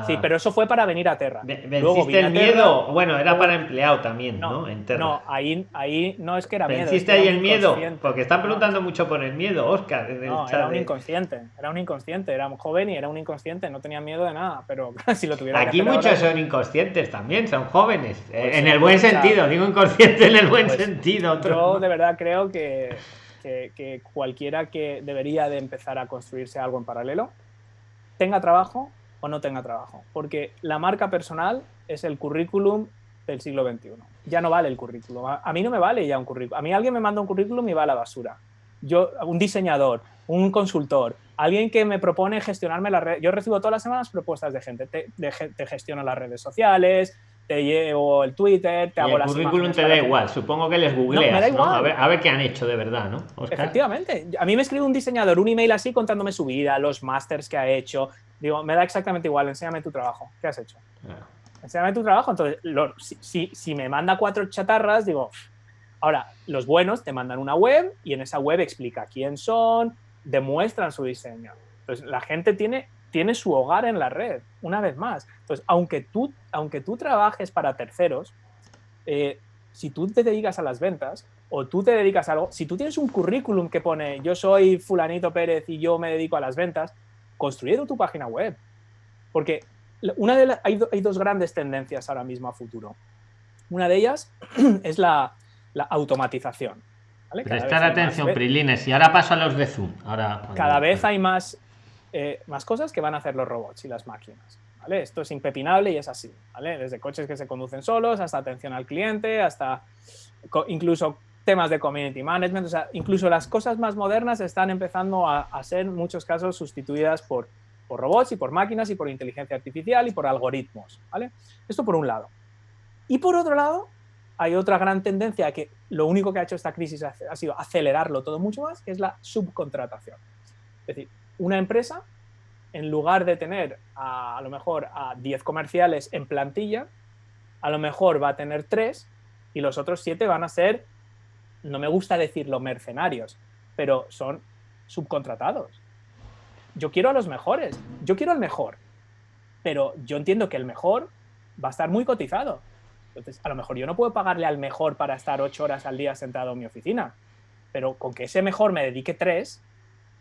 Sí, pero eso fue para venir a Terra. ¿Venciste el miedo? bueno, era para empleado también, ¿no? No, ahí, ahí no es que era miedo. ¿Venciste ahí el miedo? Porque están preguntando mucho por el miedo, Oscar. no, era un inconsciente, era un inconsciente, era un joven y era un inconsciente, no tenía miedo de nada, pero si lo tuviera Aquí muchos son inconscientes también, son jóvenes, pues en el buen sentido, digo inconsciente en el buen pues sentido. Yo de verdad creo que que, cualquiera que debería de empezar a construirse algo en paralelo, tenga trabajo o no tenga trabajo. Porque la marca personal es el currículum del siglo XXI. Ya no vale el currículum. A, mí no me vale ya un currículum. A mí alguien me manda un currículum y va a la basura. Yo, un diseñador, un consultor, alguien que me propone gestionarme la red. Yo recibo todas las semanas propuestas de gente. Te, te gestiono las redes sociales, te llevo el Twitter, te hago el currículum te da igual, supongo que les googleas, no, A, ver, a, ver, qué han hecho de verdad, ¿no? Efectivamente. A mí me escribe un diseñador un email así contándome su vida, los másters que ha hecho. Digo, me da exactamente igual, enséñame tu trabajo. ¿Qué has hecho? Enséñame tu trabajo. Entonces, si, si, me manda cuatro chatarras, digo, ahora, los buenos te mandan una web y en esa web explica quién son, demuestran su diseño. Entonces, la gente tiene tiene su hogar en la red, una vez más. Entonces, aunque tú, aunque tú trabajes para terceros, eh, si tú te dedicas a las ventas o tú te dedicas a algo, si tú tienes un currículum que pone yo soy fulanito Pérez y yo me dedico a las ventas, construye tu página web. Porque una de hay, dos grandes tendencias ahora mismo a futuro. Una de ellas es la, automatización. Prestar atención, Prilines. Y ahora paso a los de Zoom. Ahora, cada vez hay más eh, más cosas que van a hacer los robots y las máquinas. ¿vale? Esto es impepinable y es así. ¿vale? Desde coches que se conducen solos hasta atención al cliente, hasta incluso temas de community management. O sea, incluso las cosas más modernas están empezando a, ser en muchos casos sustituidas por, por robots y por máquinas y por inteligencia artificial y por algoritmos, ¿vale? Esto por un lado. Y por otro lado, hay otra gran tendencia que lo único que ha hecho esta crisis ha sido acelerarlo todo mucho más, que es la subcontratación. Es decir, una empresa, en lugar de tener a, lo mejor a 10 comerciales en plantilla, a lo mejor va a tener 3 y los otros 7 van a ser, no me gusta decirlo mercenarios, pero son subcontratados. Yo quiero a los mejores, yo quiero al mejor, pero yo entiendo que el mejor va a estar muy cotizado. Entonces, a lo mejor yo no puedo pagarle al mejor para estar ocho horas al día sentado en mi oficina, pero con que ese mejor me dedique tres,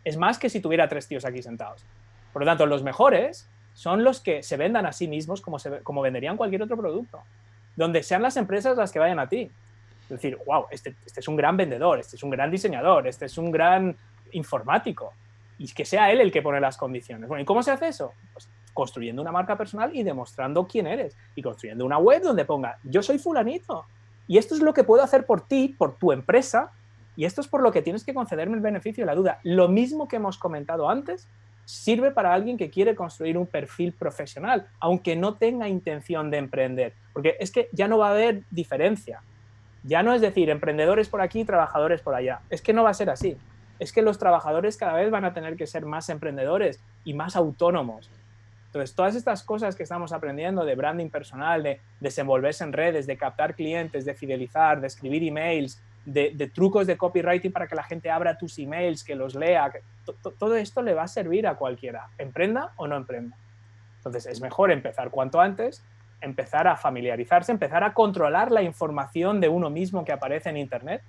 es más que si tuviera tres tíos aquí sentados. Por lo tanto, los mejores son los que se vendan a sí mismos como, se, como venderían cualquier otro producto, donde sean las empresas las que vayan a ti. Es decir, wow, este, este es un gran vendedor, este es un gran diseñador, este es un gran informático, y que sea él el que pone las condiciones. Bueno, ¿y cómo se hace eso? Pues construyendo una marca personal y demostrando quién eres, y construyendo una web donde ponga, yo soy fulanito, y esto es lo que puedo hacer por ti, por tu empresa, y esto es por lo que tienes que concederme el beneficio de la duda. Lo mismo que hemos comentado antes, sirve para alguien que quiere construir un perfil profesional, aunque no tenga intención de emprender, porque es que ya no va a haber diferencia. Ya no es decir, emprendedores por aquí, trabajadores por allá. Es que no va a ser así. Es que los trabajadores cada vez van a tener que ser más emprendedores y más autónomos. Entonces, todas estas cosas que estamos aprendiendo de branding personal, de desenvolverse en redes, de captar clientes, de fidelizar, de escribir emails, de, trucos de copywriting para que la gente abra tus emails, que los lea, todo esto le va a servir a cualquiera, emprenda o no emprenda. Entonces es mejor empezar cuanto antes, empezar a familiarizarse, empezar a controlar la información de uno mismo que aparece en Internet.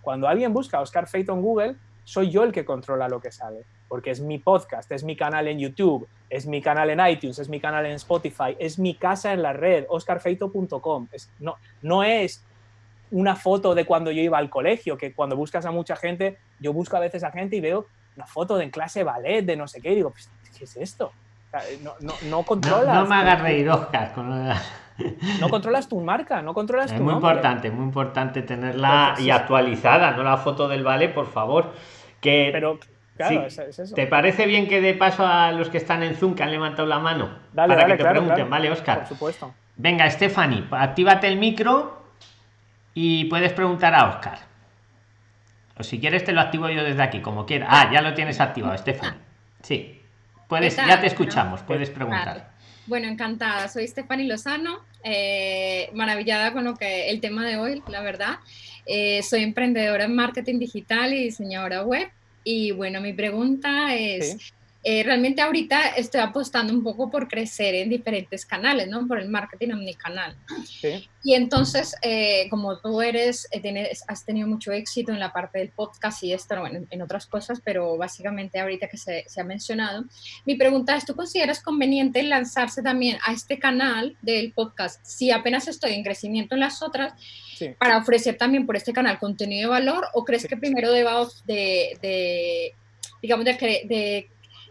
Cuando alguien busca Oscar Feito en Google, soy yo el que controla lo que sale, porque es mi podcast, es mi canal en YouTube, es mi canal en iTunes, es mi canal en Spotify, es mi casa en la red, oscarfeito.com. No, no es una foto de cuando yo iba al colegio, que cuando buscas a mucha gente, yo busco a veces a gente y veo una foto de en clase ballet, de no sé qué, y digo, pues, ¿qué es esto? no, no, no, controlas. No, me hagas reír, Oscar. No controlas tu marca, no controlas es tu muy importante, muy importante tenerla y actualizada, no la foto del ballet, por favor. Que, Pero, claro, es, eso. ¿Te parece bien que de paso a los que están en Zoom que han levantado la mano? Dale, para dale, que te pregunten, ¿vale, Oscar? Por supuesto. Venga, Stephanie, actívate el micro y puedes preguntar a Oscar. O si quieres te lo activo yo desde aquí, como quieras. Ah, ya lo tienes activado, Estefan. Sí. Puedes, ya te escuchamos, puedes preguntar. Bueno, encantada. Soy Stephanie Lozano, eh, maravillada con lo que el tema de hoy, la verdad. Eh, soy emprendedora en marketing digital y diseñadora web. Y bueno, mi pregunta es, eh, realmente ahorita estoy apostando un poco por crecer en diferentes canales, ¿no? Por el marketing omnicanal. Sí. Y entonces, eh, como tú eres, eh, tienes, has tenido mucho éxito en la parte del podcast y esto, bueno, en, otras cosas, pero básicamente ahorita que se, se, ha mencionado, mi pregunta es, ¿tú consideras conveniente lanzarse también a este canal del podcast si apenas estoy en crecimiento en las otras? para ofrecer también por este canal contenido de valor o crees que primero deba de, de digamos, de, de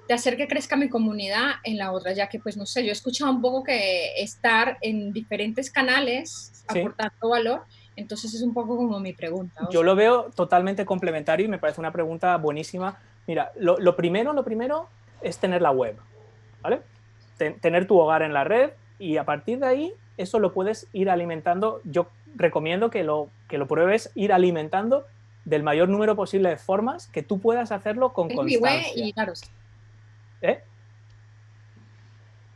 de hacer que crezca mi comunidad en la otra, ya que pues no sé, yo he escuchado un poco que estar en diferentes canales aportando valor, entonces es un poco como mi pregunta. Yo lo veo totalmente complementario y me parece una pregunta buenísima. Mira, lo, primero, lo primero es tener la web, ¿vale? tener tu hogar en la red y a partir de ahí eso lo puedes ir alimentando. Yo recomiendo que lo, que lo pruebes ir alimentando del mayor número posible de formas que tú puedas hacerlo con constancia. y claro, ¿Eh?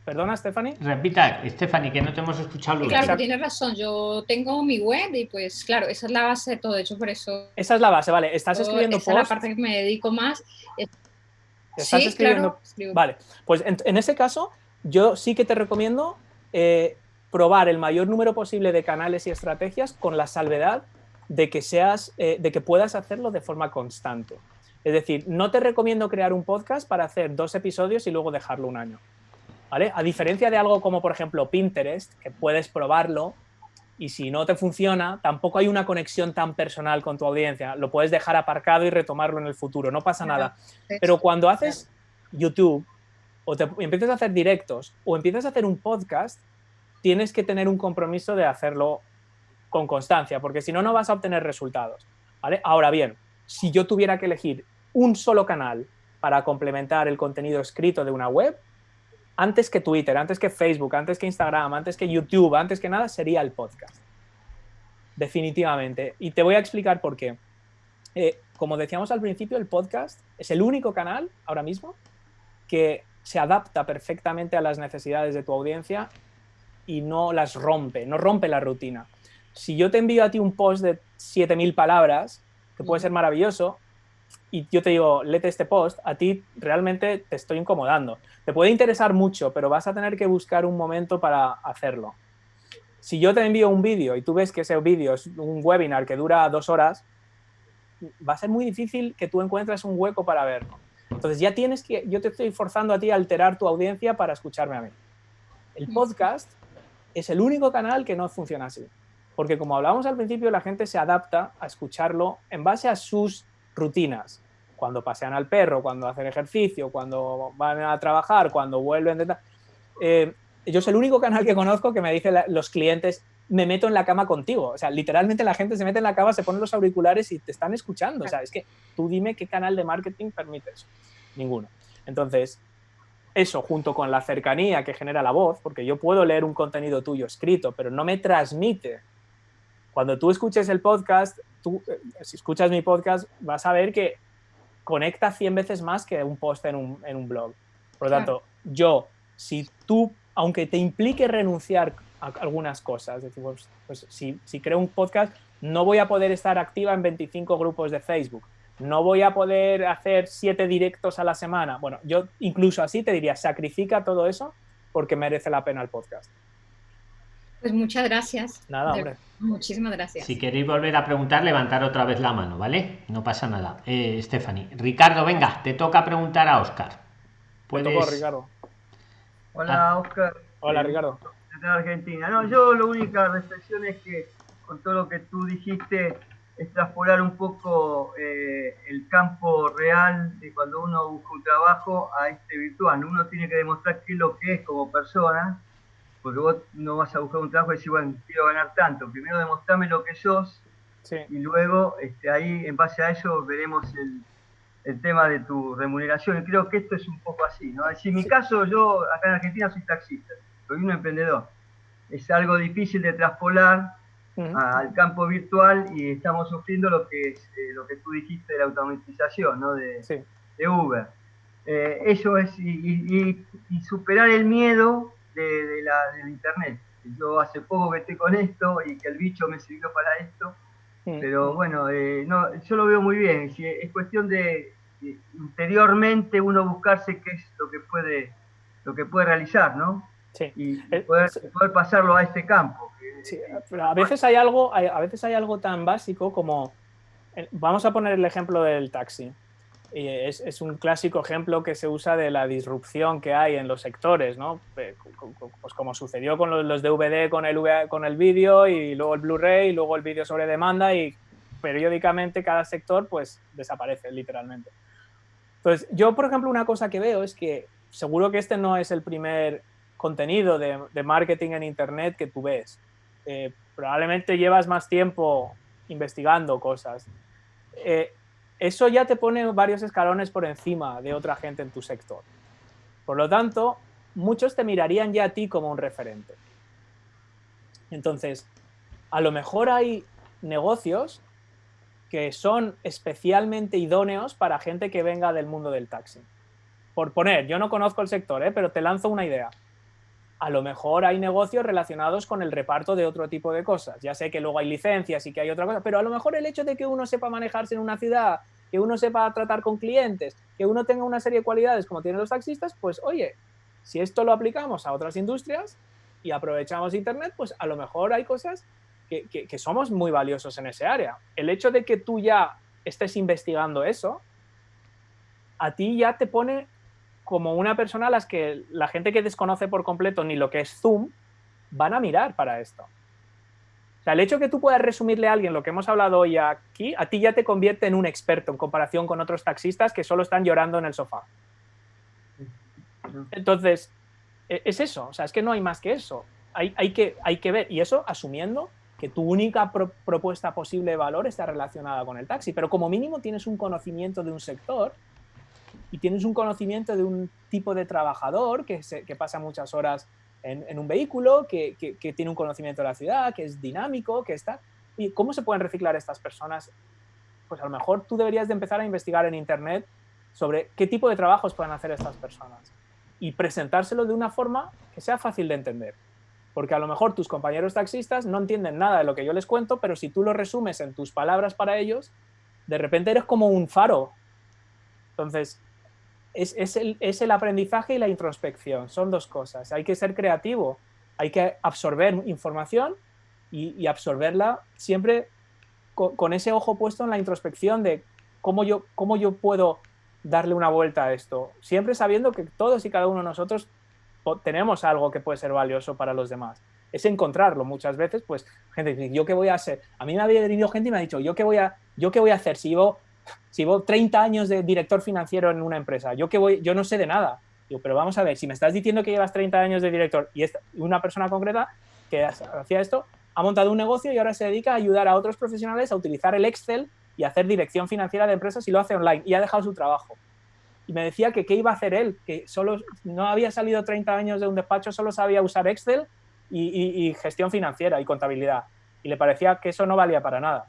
¿Perdona, Stephanie? Repita, Stephanie, que no te hemos escuchado. claro, tienes razón. Yo tengo mi web y pues claro, esa es la base de todo. De hecho, por eso... Esa es la base, vale. Estás escribiendo esa es la parte que me dedico más. ¿Estás escribiendo? Vale, pues en, ese caso, yo sí que te recomiendo eh, probar el mayor número posible de canales y estrategias con la salvedad de que, seas, eh, de que puedas hacerlo de forma constante. Es decir, no te recomiendo crear un podcast para hacer dos episodios y luego dejarlo un año. ¿Vale? A diferencia de algo como, por ejemplo, Pinterest, que puedes probarlo y si no te funciona, tampoco hay una conexión tan personal con tu audiencia. Lo puedes dejar aparcado y retomarlo en el futuro, no pasa nada. Pero cuando haces YouTube o te empiezas a hacer directos o empiezas a hacer un podcast, tienes que tener un compromiso de hacerlo con constancia, porque si no, no vas a obtener resultados. ¿vale? Ahora bien, si yo tuviera que elegir un solo canal para complementar el contenido escrito de una web, antes que Twitter, antes que Facebook, antes que Instagram, antes que YouTube, antes que nada, sería el podcast. Definitivamente. Y te voy a explicar por qué. Eh, como decíamos al principio, el podcast es el único canal ahora mismo que se adapta perfectamente a las necesidades de tu audiencia y no las rompe, no rompe la rutina. Si yo te envío a ti un post de 7.000 palabras, que puede ser maravilloso, y yo te digo, léete este post, a ti realmente te estoy incomodando. Te puede interesar mucho, pero vas a tener que buscar un momento para hacerlo. Si yo te envío un vídeo y tú ves que ese vídeo es un webinar que dura dos horas, va a ser muy difícil que tú encuentres un hueco para verlo. Entonces ya tienes que, yo te estoy forzando a ti a alterar tu audiencia para escucharme a mí. El podcast es el único canal que no funciona así. Porque como hablábamos al principio, la gente se adapta a escucharlo en base a sus rutinas. Cuando pasean al perro, cuando hacen ejercicio, cuando van a trabajar, cuando vuelven. Eh, yo soy el único canal que conozco que me dice los clientes, me meto en la cama contigo. O sea, literalmente la gente se mete en la cama, se pone los auriculares y te están escuchando. O sea, es que tú dime qué canal de marketing permite eso. Ninguno. Entonces, eso junto con la cercanía que genera la voz, porque yo puedo leer un contenido tuyo escrito, pero no me transmite. Cuando tú escuches el podcast, tú, eh, si escuchas mi podcast, vas a ver que conecta 100 veces más que un post en un, en un blog. Por lo tanto, yo, si tú, aunque te implique renunciar a algunas cosas, decir, pues, pues, si, si creo un podcast, no voy a poder estar activa en 25 grupos de Facebook, no voy a poder hacer siete directos a la semana. Bueno, yo incluso así te diría, sacrifica todo eso porque merece la pena el podcast. Pues muchas gracias. Nada, hombre. Muchísimas gracias. Si queréis volver a preguntar, levantar otra vez la mano, ¿vale? No pasa nada. Eh, Stephanie. Ricardo, venga, te toca preguntar a Oscar. Puedes... Ricardo. Hola, Oscar. Hola, eh, Ricardo. De Argentina. No, yo la única reflexión es que con todo lo que tú dijiste, extrapolar un poco eh, el campo real de cuando uno busca un trabajo a este virtual. Uno tiene que demostrar qué es lo que es como persona, porque vos no vas a buscar un trabajo y decir, bueno, quiero ganar tanto. Primero demostrame lo que sos y luego este, ahí, en base a eso, veremos el, el, tema de tu remuneración. Y creo que esto es un poco así, ¿no? en mi caso, yo acá en Argentina soy taxista, soy un emprendedor. Es algo difícil de traspolar al campo virtual y estamos sufriendo lo que es eh, lo que tú dijiste de la automatización ¿no? de, de Uber. Eh, eso es, y, superar el miedo de, la, del Internet. Yo hace poco que estoy con esto y que el bicho me sirvió para esto, pero bueno, eh, no, yo lo veo muy bien. es cuestión de, interiormente uno buscarse qué es lo que puede, lo que puede realizar, ¿no? Y poder, poder pasarlo a este campo a veces hay algo, a veces hay algo tan básico como, vamos a poner el ejemplo del taxi. Y es, un clásico ejemplo que se usa de la disrupción que hay en los sectores, ¿no? Pues como sucedió con los, DVD, con el, con el vídeo y luego el Blu-ray y luego el vídeo sobre demanda y periódicamente cada sector pues desaparece literalmente. Entonces, yo por ejemplo una cosa que veo es que seguro que este no es el primer contenido de, de marketing en internet que tú ves. Eh, probablemente llevas más tiempo investigando cosas. Eh, eso ya te pone varios escalones por encima de otra gente en tu sector. Por lo tanto, muchos te mirarían ya a ti como un referente. Entonces, a lo mejor hay negocios que son especialmente idóneos para gente que venga del mundo del taxi. Por poner, yo no conozco el sector, ¿eh? pero te lanzo una idea a lo mejor hay negocios relacionados con el reparto de otro tipo de cosas. Ya sé que luego hay licencias y que hay otra cosa, pero a lo mejor el hecho de que uno sepa manejarse en una ciudad, que uno sepa tratar con clientes, que uno tenga una serie de cualidades como tienen los taxistas, pues oye, si esto lo aplicamos a otras industrias y aprovechamos Internet, pues a lo mejor hay cosas que, que somos muy valiosos en ese área. El hecho de que tú ya estés investigando eso, a ti ya te pone como una persona a las que la gente que desconoce por completo ni lo que es Zoom van a mirar para esto. O sea, el hecho de que tú puedas resumirle a alguien lo que hemos hablado hoy aquí, a ti ya te convierte en un experto en comparación con otros taxistas que solo están llorando en el sofá. Entonces, e, es eso, o sea, es que no hay más que eso. Hay, hay, que, hay que ver, y eso asumiendo que tu única propuesta posible de valor está relacionada con el taxi, pero como mínimo tienes un conocimiento de un sector y tienes un conocimiento de un tipo de trabajador que, que pasa muchas horas en, un vehículo, que, que, tiene un conocimiento de la ciudad, que es dinámico, que está... ¿Y cómo se pueden reciclar estas personas? Pues a lo mejor tú deberías de empezar a investigar en Internet sobre qué tipo de trabajos pueden hacer estas personas y presentárselo de una forma que sea fácil de entender. Porque a lo mejor tus compañeros taxistas no entienden nada de lo que yo les cuento, pero si tú lo resumes en tus palabras para ellos, de repente eres como un faro. Entonces, es, el, aprendizaje y la introspección, son dos cosas. Hay que ser creativo, hay que absorber información y, absorberla siempre con, ese ojo puesto en la introspección de cómo yo, cómo yo puedo darle una vuelta a esto, siempre sabiendo que todos y cada uno de nosotros tenemos algo que puede ser valioso para los demás. Es encontrarlo muchas veces, pues gente dice, ¿yo qué voy a hacer? A mí me había venido gente y me ha dicho, ¿yo qué voy a, yo qué voy a hacer si yo si llevo 30 años de director financiero en una empresa, yo que voy, yo no sé de nada. Pero vamos a ver, si me estás diciendo que llevas 30 años de director y una persona concreta que hacía esto ha montado un negocio y ahora se dedica a ayudar a otros profesionales a utilizar el Excel y hacer dirección financiera de empresas y lo hace online y ha dejado su trabajo. Y me decía que qué iba a hacer él, que solo no había salido 30 años de un despacho, solo sabía usar Excel y gestión financiera y contabilidad. Y le parecía que eso no valía para nada.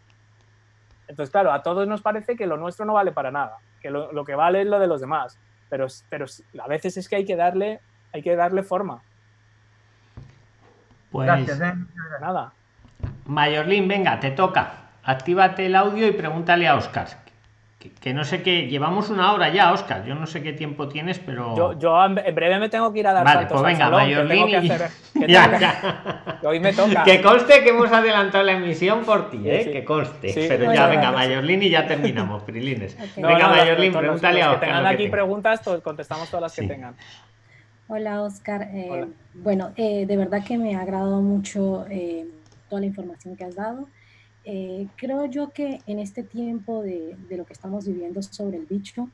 Entonces, claro, a todos nos parece que lo nuestro no vale para nada, que lo, que vale es lo de los demás, pero, pero a veces es que hay que darle, hay que darle forma. Pues Gracias, ¿eh? nada. Mayorlin, venga, te toca. Actívate el audio y pregúntale a Oscar que, no sé qué, llevamos una hora ya, Oscar. Yo no sé qué tiempo tienes, pero. Yo, yo en breve me tengo que ir a dar vale, pues venga, Mayorlin. hoy me toca. Que conste que hemos adelantado la emisión por ti, ¿eh? Que conste. pero ya, venga, Mayorlin y ya terminamos, Prilines. Venga, Mayorlin, pregúntale a Oscar. Que tengan aquí preguntas, contestamos todas las que tengan. Hola, Oscar. Eh, bueno, eh, de verdad que me ha agradado mucho eh, toda la información que has dado. Eh, creo yo que en este tiempo de, de, lo que estamos viviendo sobre el bicho,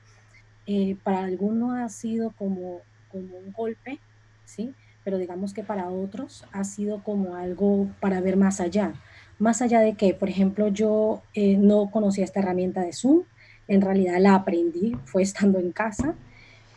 eh, para algunos ha sido como, como un golpe, ¿sí? Pero digamos que para otros ha sido como algo para ver más allá. Más allá de que, por ejemplo, yo eh, no conocía esta herramienta de Zoom, en realidad la aprendí, fue estando en casa,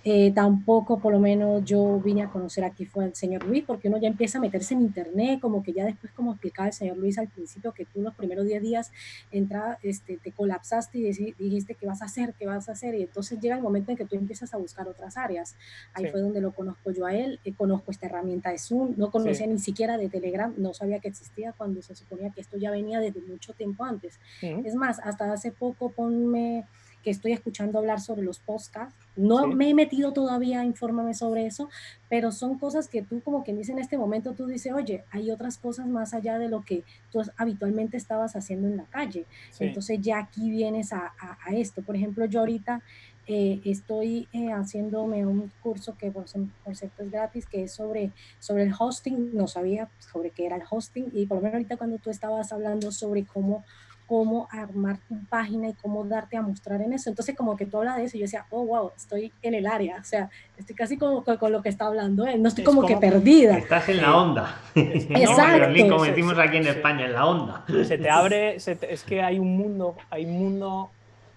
eh, tampoco, por lo menos, yo vine a conocer aquí fue al señor Luis, porque uno ya empieza a meterse en internet, como que ya después, como explicaba el señor Luis al principio, que tú los primeros 10 días entra, este, te colapsaste y dijiste qué vas a hacer, qué vas a hacer, y entonces llega el momento en que tú empiezas a buscar otras áreas. Ahí fue donde lo conozco yo a él, eh, conozco esta herramienta de Zoom, no conocía ni siquiera de Telegram, no sabía que existía cuando se suponía que esto ya venía desde mucho tiempo antes. Es más, hasta hace poco ponme que estoy escuchando hablar sobre los podcasts. No me he metido todavía a informarme sobre eso, pero son cosas que tú como quien dice en este momento, tú dices, oye, hay otras cosas más allá de lo que tú habitualmente estabas haciendo en la calle. Entonces ya aquí vienes a, a, esto. Por ejemplo, yo ahorita eh, estoy eh, haciéndome un curso que por, por, cierto es gratis, que es sobre, sobre el hosting. No sabía sobre qué era el hosting y por lo menos ahorita cuando tú estabas hablando sobre cómo cómo armar tu página y cómo darte a mostrar en eso. Entonces, como que tú hablas de eso y yo decía, oh, wow, estoy en el área. O sea, estoy casi como con, lo que está hablando él. No estoy como, que perdida. Estás en la onda. Exacto. como decimos aquí en España, en la onda. Se te abre, es que hay un mundo, hay un mundo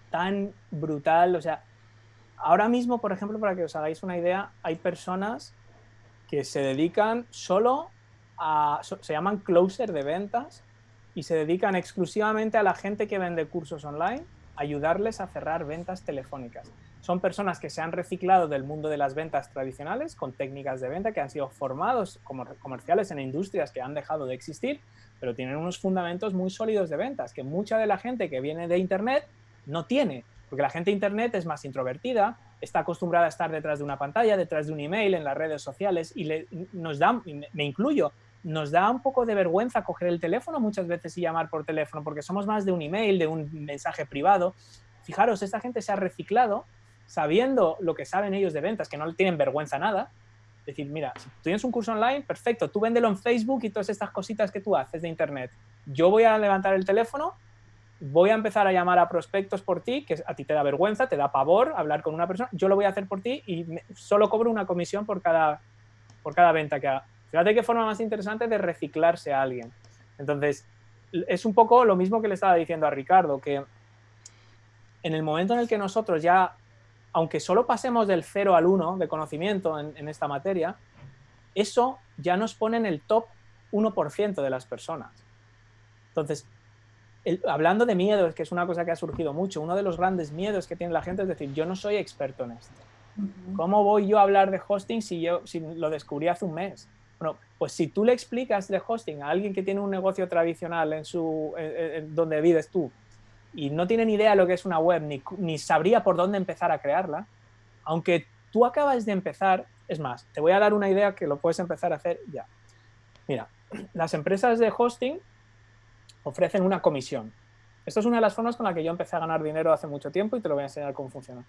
tan brutal. O sea, ahora mismo, por ejemplo, para que os hagáis una idea, hay personas que se dedican solo a, se llaman closer de ventas, y se dedican exclusivamente a la gente que vende cursos online, ayudarles a cerrar ventas telefónicas. Son personas que se han reciclado del mundo de las ventas tradicionales con técnicas de venta que han sido formados como comerciales en industrias que han dejado de existir, pero tienen unos fundamentos muy sólidos de ventas que mucha de la gente que viene de Internet no tiene, porque la gente de Internet es más introvertida, está acostumbrada a estar detrás de una pantalla, detrás de un email, en las redes sociales y le, nos da, me incluyo, nos da un poco de vergüenza coger el teléfono muchas veces y llamar por teléfono, porque somos más de un email, de un mensaje privado. Fijaros, esta gente se ha reciclado sabiendo lo que saben ellos de ventas, que no tienen vergüenza nada. Decir, mira, si tú tienes un curso online, perfecto, tú véndelo en Facebook y todas estas cositas que tú haces de Internet. Yo voy a levantar el teléfono, voy a empezar a llamar a prospectos por ti, que a ti te da vergüenza, te da pavor hablar con una persona, yo lo voy a hacer por ti y solo cobro una comisión por cada, por cada venta que haga. Fíjate qué forma más interesante de reciclarse a alguien. Entonces, es un poco lo mismo que le estaba diciendo a Ricardo, que en el momento en el que nosotros ya aunque solo pasemos del 0 al 1 de conocimiento en, esta materia, eso ya nos pone en el top 1% de las personas. Entonces, hablando de miedos, que es una cosa que ha surgido mucho, uno de los grandes miedos que tiene la gente es decir, yo no soy experto en esto. ¿Cómo voy yo a hablar de hosting si yo si lo descubrí hace un mes? Bueno, pues si tú le explicas de hosting a alguien que tiene un negocio tradicional en su, donde vives tú y no tiene ni idea de lo que es una web, ni, ni sabría por dónde empezar a crearla, aunque tú acabas de empezar, es más, te voy a dar una idea que lo puedes empezar a hacer ya. Mira, las empresas de hosting ofrecen una comisión. Esto es una de las formas con la que yo empecé a ganar dinero hace mucho tiempo y te lo voy a enseñar cómo funciona.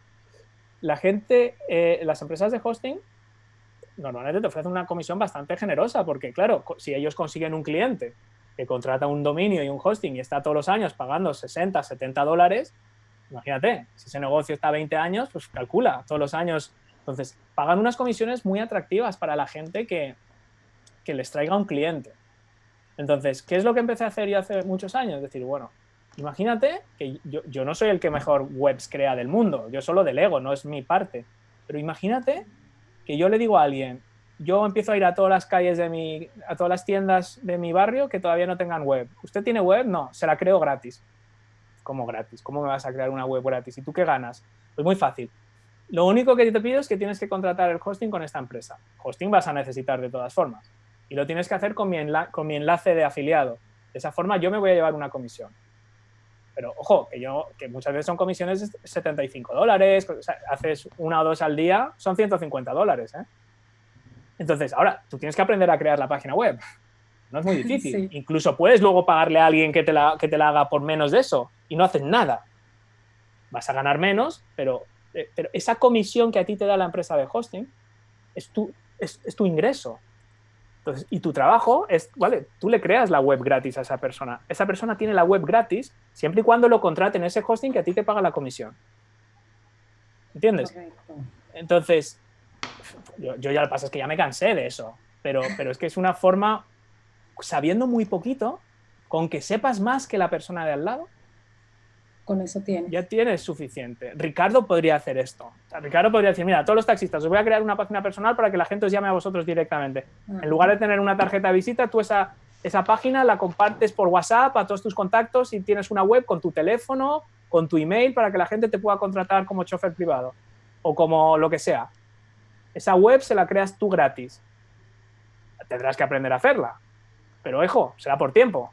La gente, eh, las empresas de hosting normalmente te ofrecen una comisión bastante generosa porque, claro, si ellos consiguen un cliente que contrata un dominio y un hosting y está todos los años pagando 60, 70 dólares, imagínate, si ese negocio está 20 años, pues calcula todos los años. Entonces, pagan unas comisiones muy atractivas para la gente que, que les traiga un cliente. Entonces, ¿qué es lo que empecé a hacer yo hace muchos años? Es decir, bueno, imagínate que yo, yo no soy el que mejor webs crea del mundo, yo solo delego, no es mi parte. Pero imagínate que yo le digo a alguien, yo empiezo a ir a todas las calles de mi, a todas las tiendas de mi barrio que todavía no tengan web. ¿Usted tiene web? No, se la creo gratis. ¿Cómo gratis? ¿Cómo me vas a crear una web gratis? ¿Y tú qué ganas? Pues muy fácil. Lo único que te pido es que tienes que contratar el hosting con esta empresa. Hosting vas a necesitar de todas formas. Y lo tienes que hacer con mi, con mi enlace de afiliado. De esa forma yo me voy a llevar una comisión. Pero ojo, que, yo, que muchas veces son comisiones de 75 dólares, haces una o dos al día, son 150 dólares. ¿eh? Entonces, ahora, tú tienes que aprender a crear la página web. No es muy difícil. Incluso puedes luego pagarle a alguien que te, la, que te la haga por menos de eso y no haces nada. Vas a ganar menos, pero, eh, pero esa comisión que a ti te da la empresa de hosting es tu, es, es tu ingreso y tu trabajo es, vale, tú le creas la web gratis a esa persona. Esa persona tiene la web gratis siempre y cuando lo contraten ese hosting que a ti te paga la comisión. ¿Entiendes? Entonces, yo, ya lo pasa es que ya me cansé de eso, pero, pero es que es una forma, sabiendo muy poquito, con que sepas más que la persona de al lado, con eso tienes. Ya tienes suficiente. Ricardo podría hacer esto. Ricardo podría decir, mira, todos los taxistas, os voy a crear una página personal para que la gente os llame a vosotros directamente. En lugar de tener una tarjeta de visita, tú esa, esa página la compartes por WhatsApp a todos tus contactos y tienes una web con tu teléfono, con tu email, para que la gente te pueda contratar como chofer privado o como lo que sea. Esa web se la creas tú gratis. Tendrás que aprender a hacerla. Pero, ojo, será por tiempo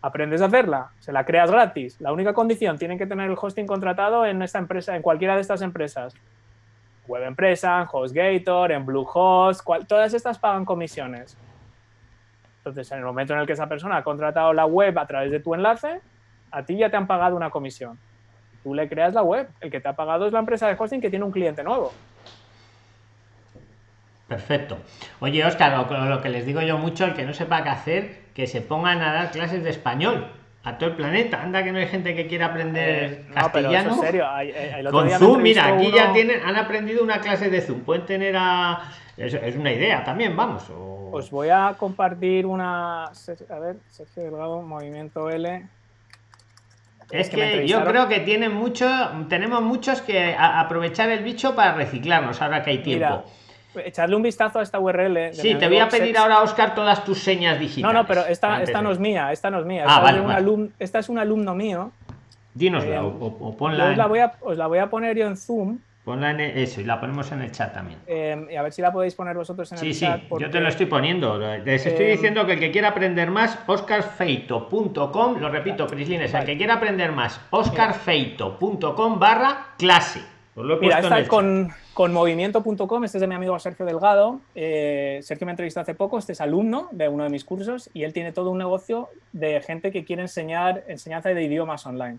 aprendes a hacerla, se la creas gratis. La única condición, tienen que tener el hosting contratado en esta empresa, en cualquiera de estas empresas. Web Empresa, en HostGator, en Bluehost, todas estas pagan comisiones. Entonces, en el momento en el que esa persona ha contratado la web a través de tu enlace, a ti ya te han pagado una comisión. Tú le creas la web. El que te ha pagado es la empresa de hosting que tiene un cliente nuevo. Perfecto. Oye, Oscar, lo, que les digo yo mucho, el que no sepa qué hacer, que se pongan a dar clases de español a todo el planeta. Anda que no hay gente que quiera aprender eh, castellano. en serio. Con Zoom, mira, aquí ya tienen, han aprendido una clase de Zoom. Pueden tener a... Es, una idea también, vamos. Os voy a compartir una... A ver, Sergio Delgado, Movimiento L. Es que, yo creo que tienen mucho, tenemos muchos que aprovechar el bicho para reciclarnos ahora que hay tiempo echarle un vistazo a esta URL. Sí, te voy a pedir ahora, Oscar, todas tus señas digitales. No, no, pero esta, esta no es mía, esta no es mía. Ah, esta, es un alumno mío. Dínosla eh, o, ponla. Os, la voy a, os la voy a poner yo en Zoom. Ponla en e, eso y la ponemos en el chat también. Eh, y a ver si la podéis poner vosotros en el chat. Sí, sí, yo te lo estoy poniendo. Les estoy eh, diciendo que el que quiera aprender más, oscarfeito.com, lo repito, Prislines, el que quiera aprender más, oscarfeito.com barra clase. Mira, está con, con movimiento.com, este es de mi amigo Sergio Delgado. Eh, Sergio me entrevistó hace poco, este es alumno de uno de mis cursos y él tiene todo un negocio de gente que quiere enseñar enseñanza de idiomas online.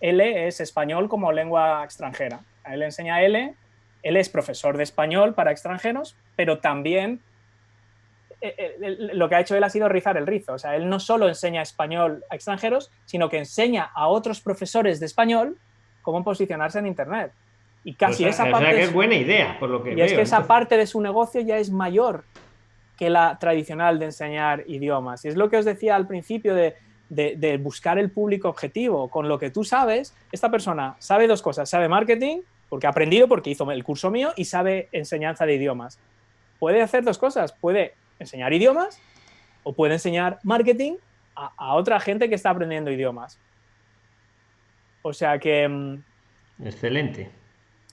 L es español como lengua extranjera. A él enseña L, él es profesor de español para extranjeros, pero también eh, eh, lo que ha hecho él ha sido rizar el rizo. O sea, él no solo enseña español a extranjeros, sino que enseña a otros profesores de español cómo posicionarse en Internet. Y casi pues, esa parte. es buena idea, por lo que. Y es que esa parte de su negocio ya es mayor que la tradicional de enseñar idiomas. Y es lo que os decía al principio de, buscar el público objetivo. Con lo que tú sabes, esta persona sabe dos cosas: sabe marketing porque ha aprendido, porque hizo el curso mío y sabe enseñanza de idiomas. Puede hacer dos cosas, puede enseñar idiomas o puede enseñar marketing a, a otra gente que está aprendiendo idiomas. O sea que... mm, Excelente.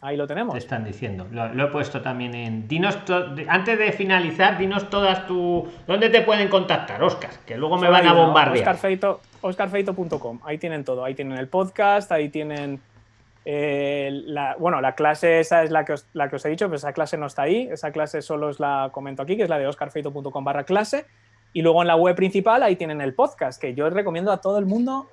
Ahí lo tenemos. Te están diciendo. Lo, lo he puesto también en. Dinos to- antes de finalizar, dinos todas tu. ¿Dónde te pueden contactar, Oscar? Que luego me van a bombardear. Oscarfeito, oscarfeito.com. Ahí tienen todo. Ahí tienen el podcast, ahí tienen. eh, la, bueno, la clase esa es la que, os, la que os he dicho, pues esa clase no está ahí. Esa clase solo os la comento aquí, que es la de oscarfeito.com barra clase. Y luego en la web principal ahí tienen el podcast, que yo recomiendo a todo el mundo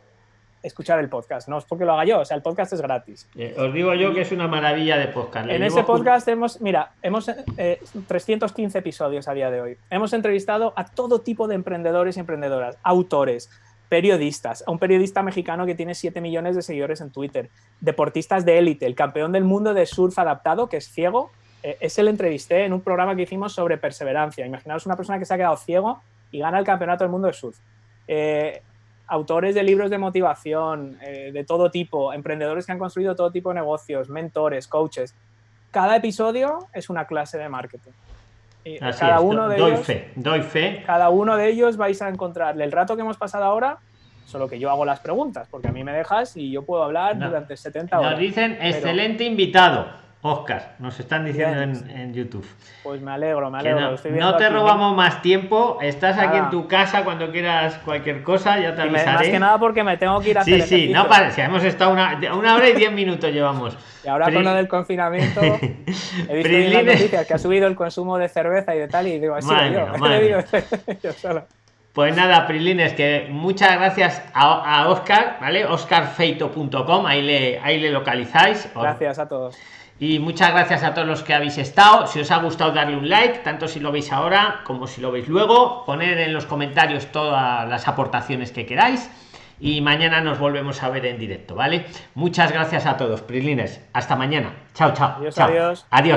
escuchar el podcast. No es porque lo haga yo, o sea, el podcast es gratis. Eh, os digo yo que es una maravilla de podcast. En ese podcast hemos, mira, hemos eh, 315 episodios a día de hoy. Hemos entrevistado a todo tipo de emprendedores y emprendedoras, autores, periodistas, a un periodista mexicano que tiene 7 millones de seguidores en Twitter, deportistas de élite, el campeón del mundo de surf adaptado, que es ciego, eh, ese le entrevisté en un programa que hicimos sobre perseverancia. Imaginaos una persona que se ha quedado ciego y gana el campeonato del mundo de surf. Eh, autores de libros de motivación, eh, de todo tipo, emprendedores que han construido todo tipo de negocios, mentores, coaches. Cada episodio es una clase de marketing. Y Así cada es, uno de doy ellos, fe, doy fe. cada uno de ellos vais a encontrarle el rato que hemos pasado ahora, solo que yo hago las preguntas, porque a mí me dejas y yo puedo hablar No. durante 70 horas. Nos dicen Pero, excelente invitado, Oscar. Nos están diciendo en, en YouTube. Pues me alegro, me alegro. no, estoy viendo no te robamos más tiempo. Estás aquí en tu casa cuando quieras cualquier cosa. Ya te Y me- avisaré. más que nada porque me tengo que ir a hacer Sí, sí, ejercicio. no parece. Hemos estado una, una hora y diez minutos llevamos. Y ahora Pri- con lo del confinamiento, he visto en las noticias que ha subido el consumo de cerveza y de tal, y digo, así yo. digo, yo solo. Pues nada, Prilines, que muchas gracias a, a Oscar, ¿vale? oscarfeito.com, ahí le, ahí le localizáis. Gracias a todos. Y muchas gracias a todos los que habéis estado. Si os ha gustado, darle un like, tanto si lo veis ahora como si lo veis luego. Poner en los comentarios todas las aportaciones que queráis. Y mañana nos volvemos a ver en directo, ¿vale? Muchas gracias a todos, Prilines. Hasta mañana. Chao, chao. Adiós, chao. adiós. Adiós.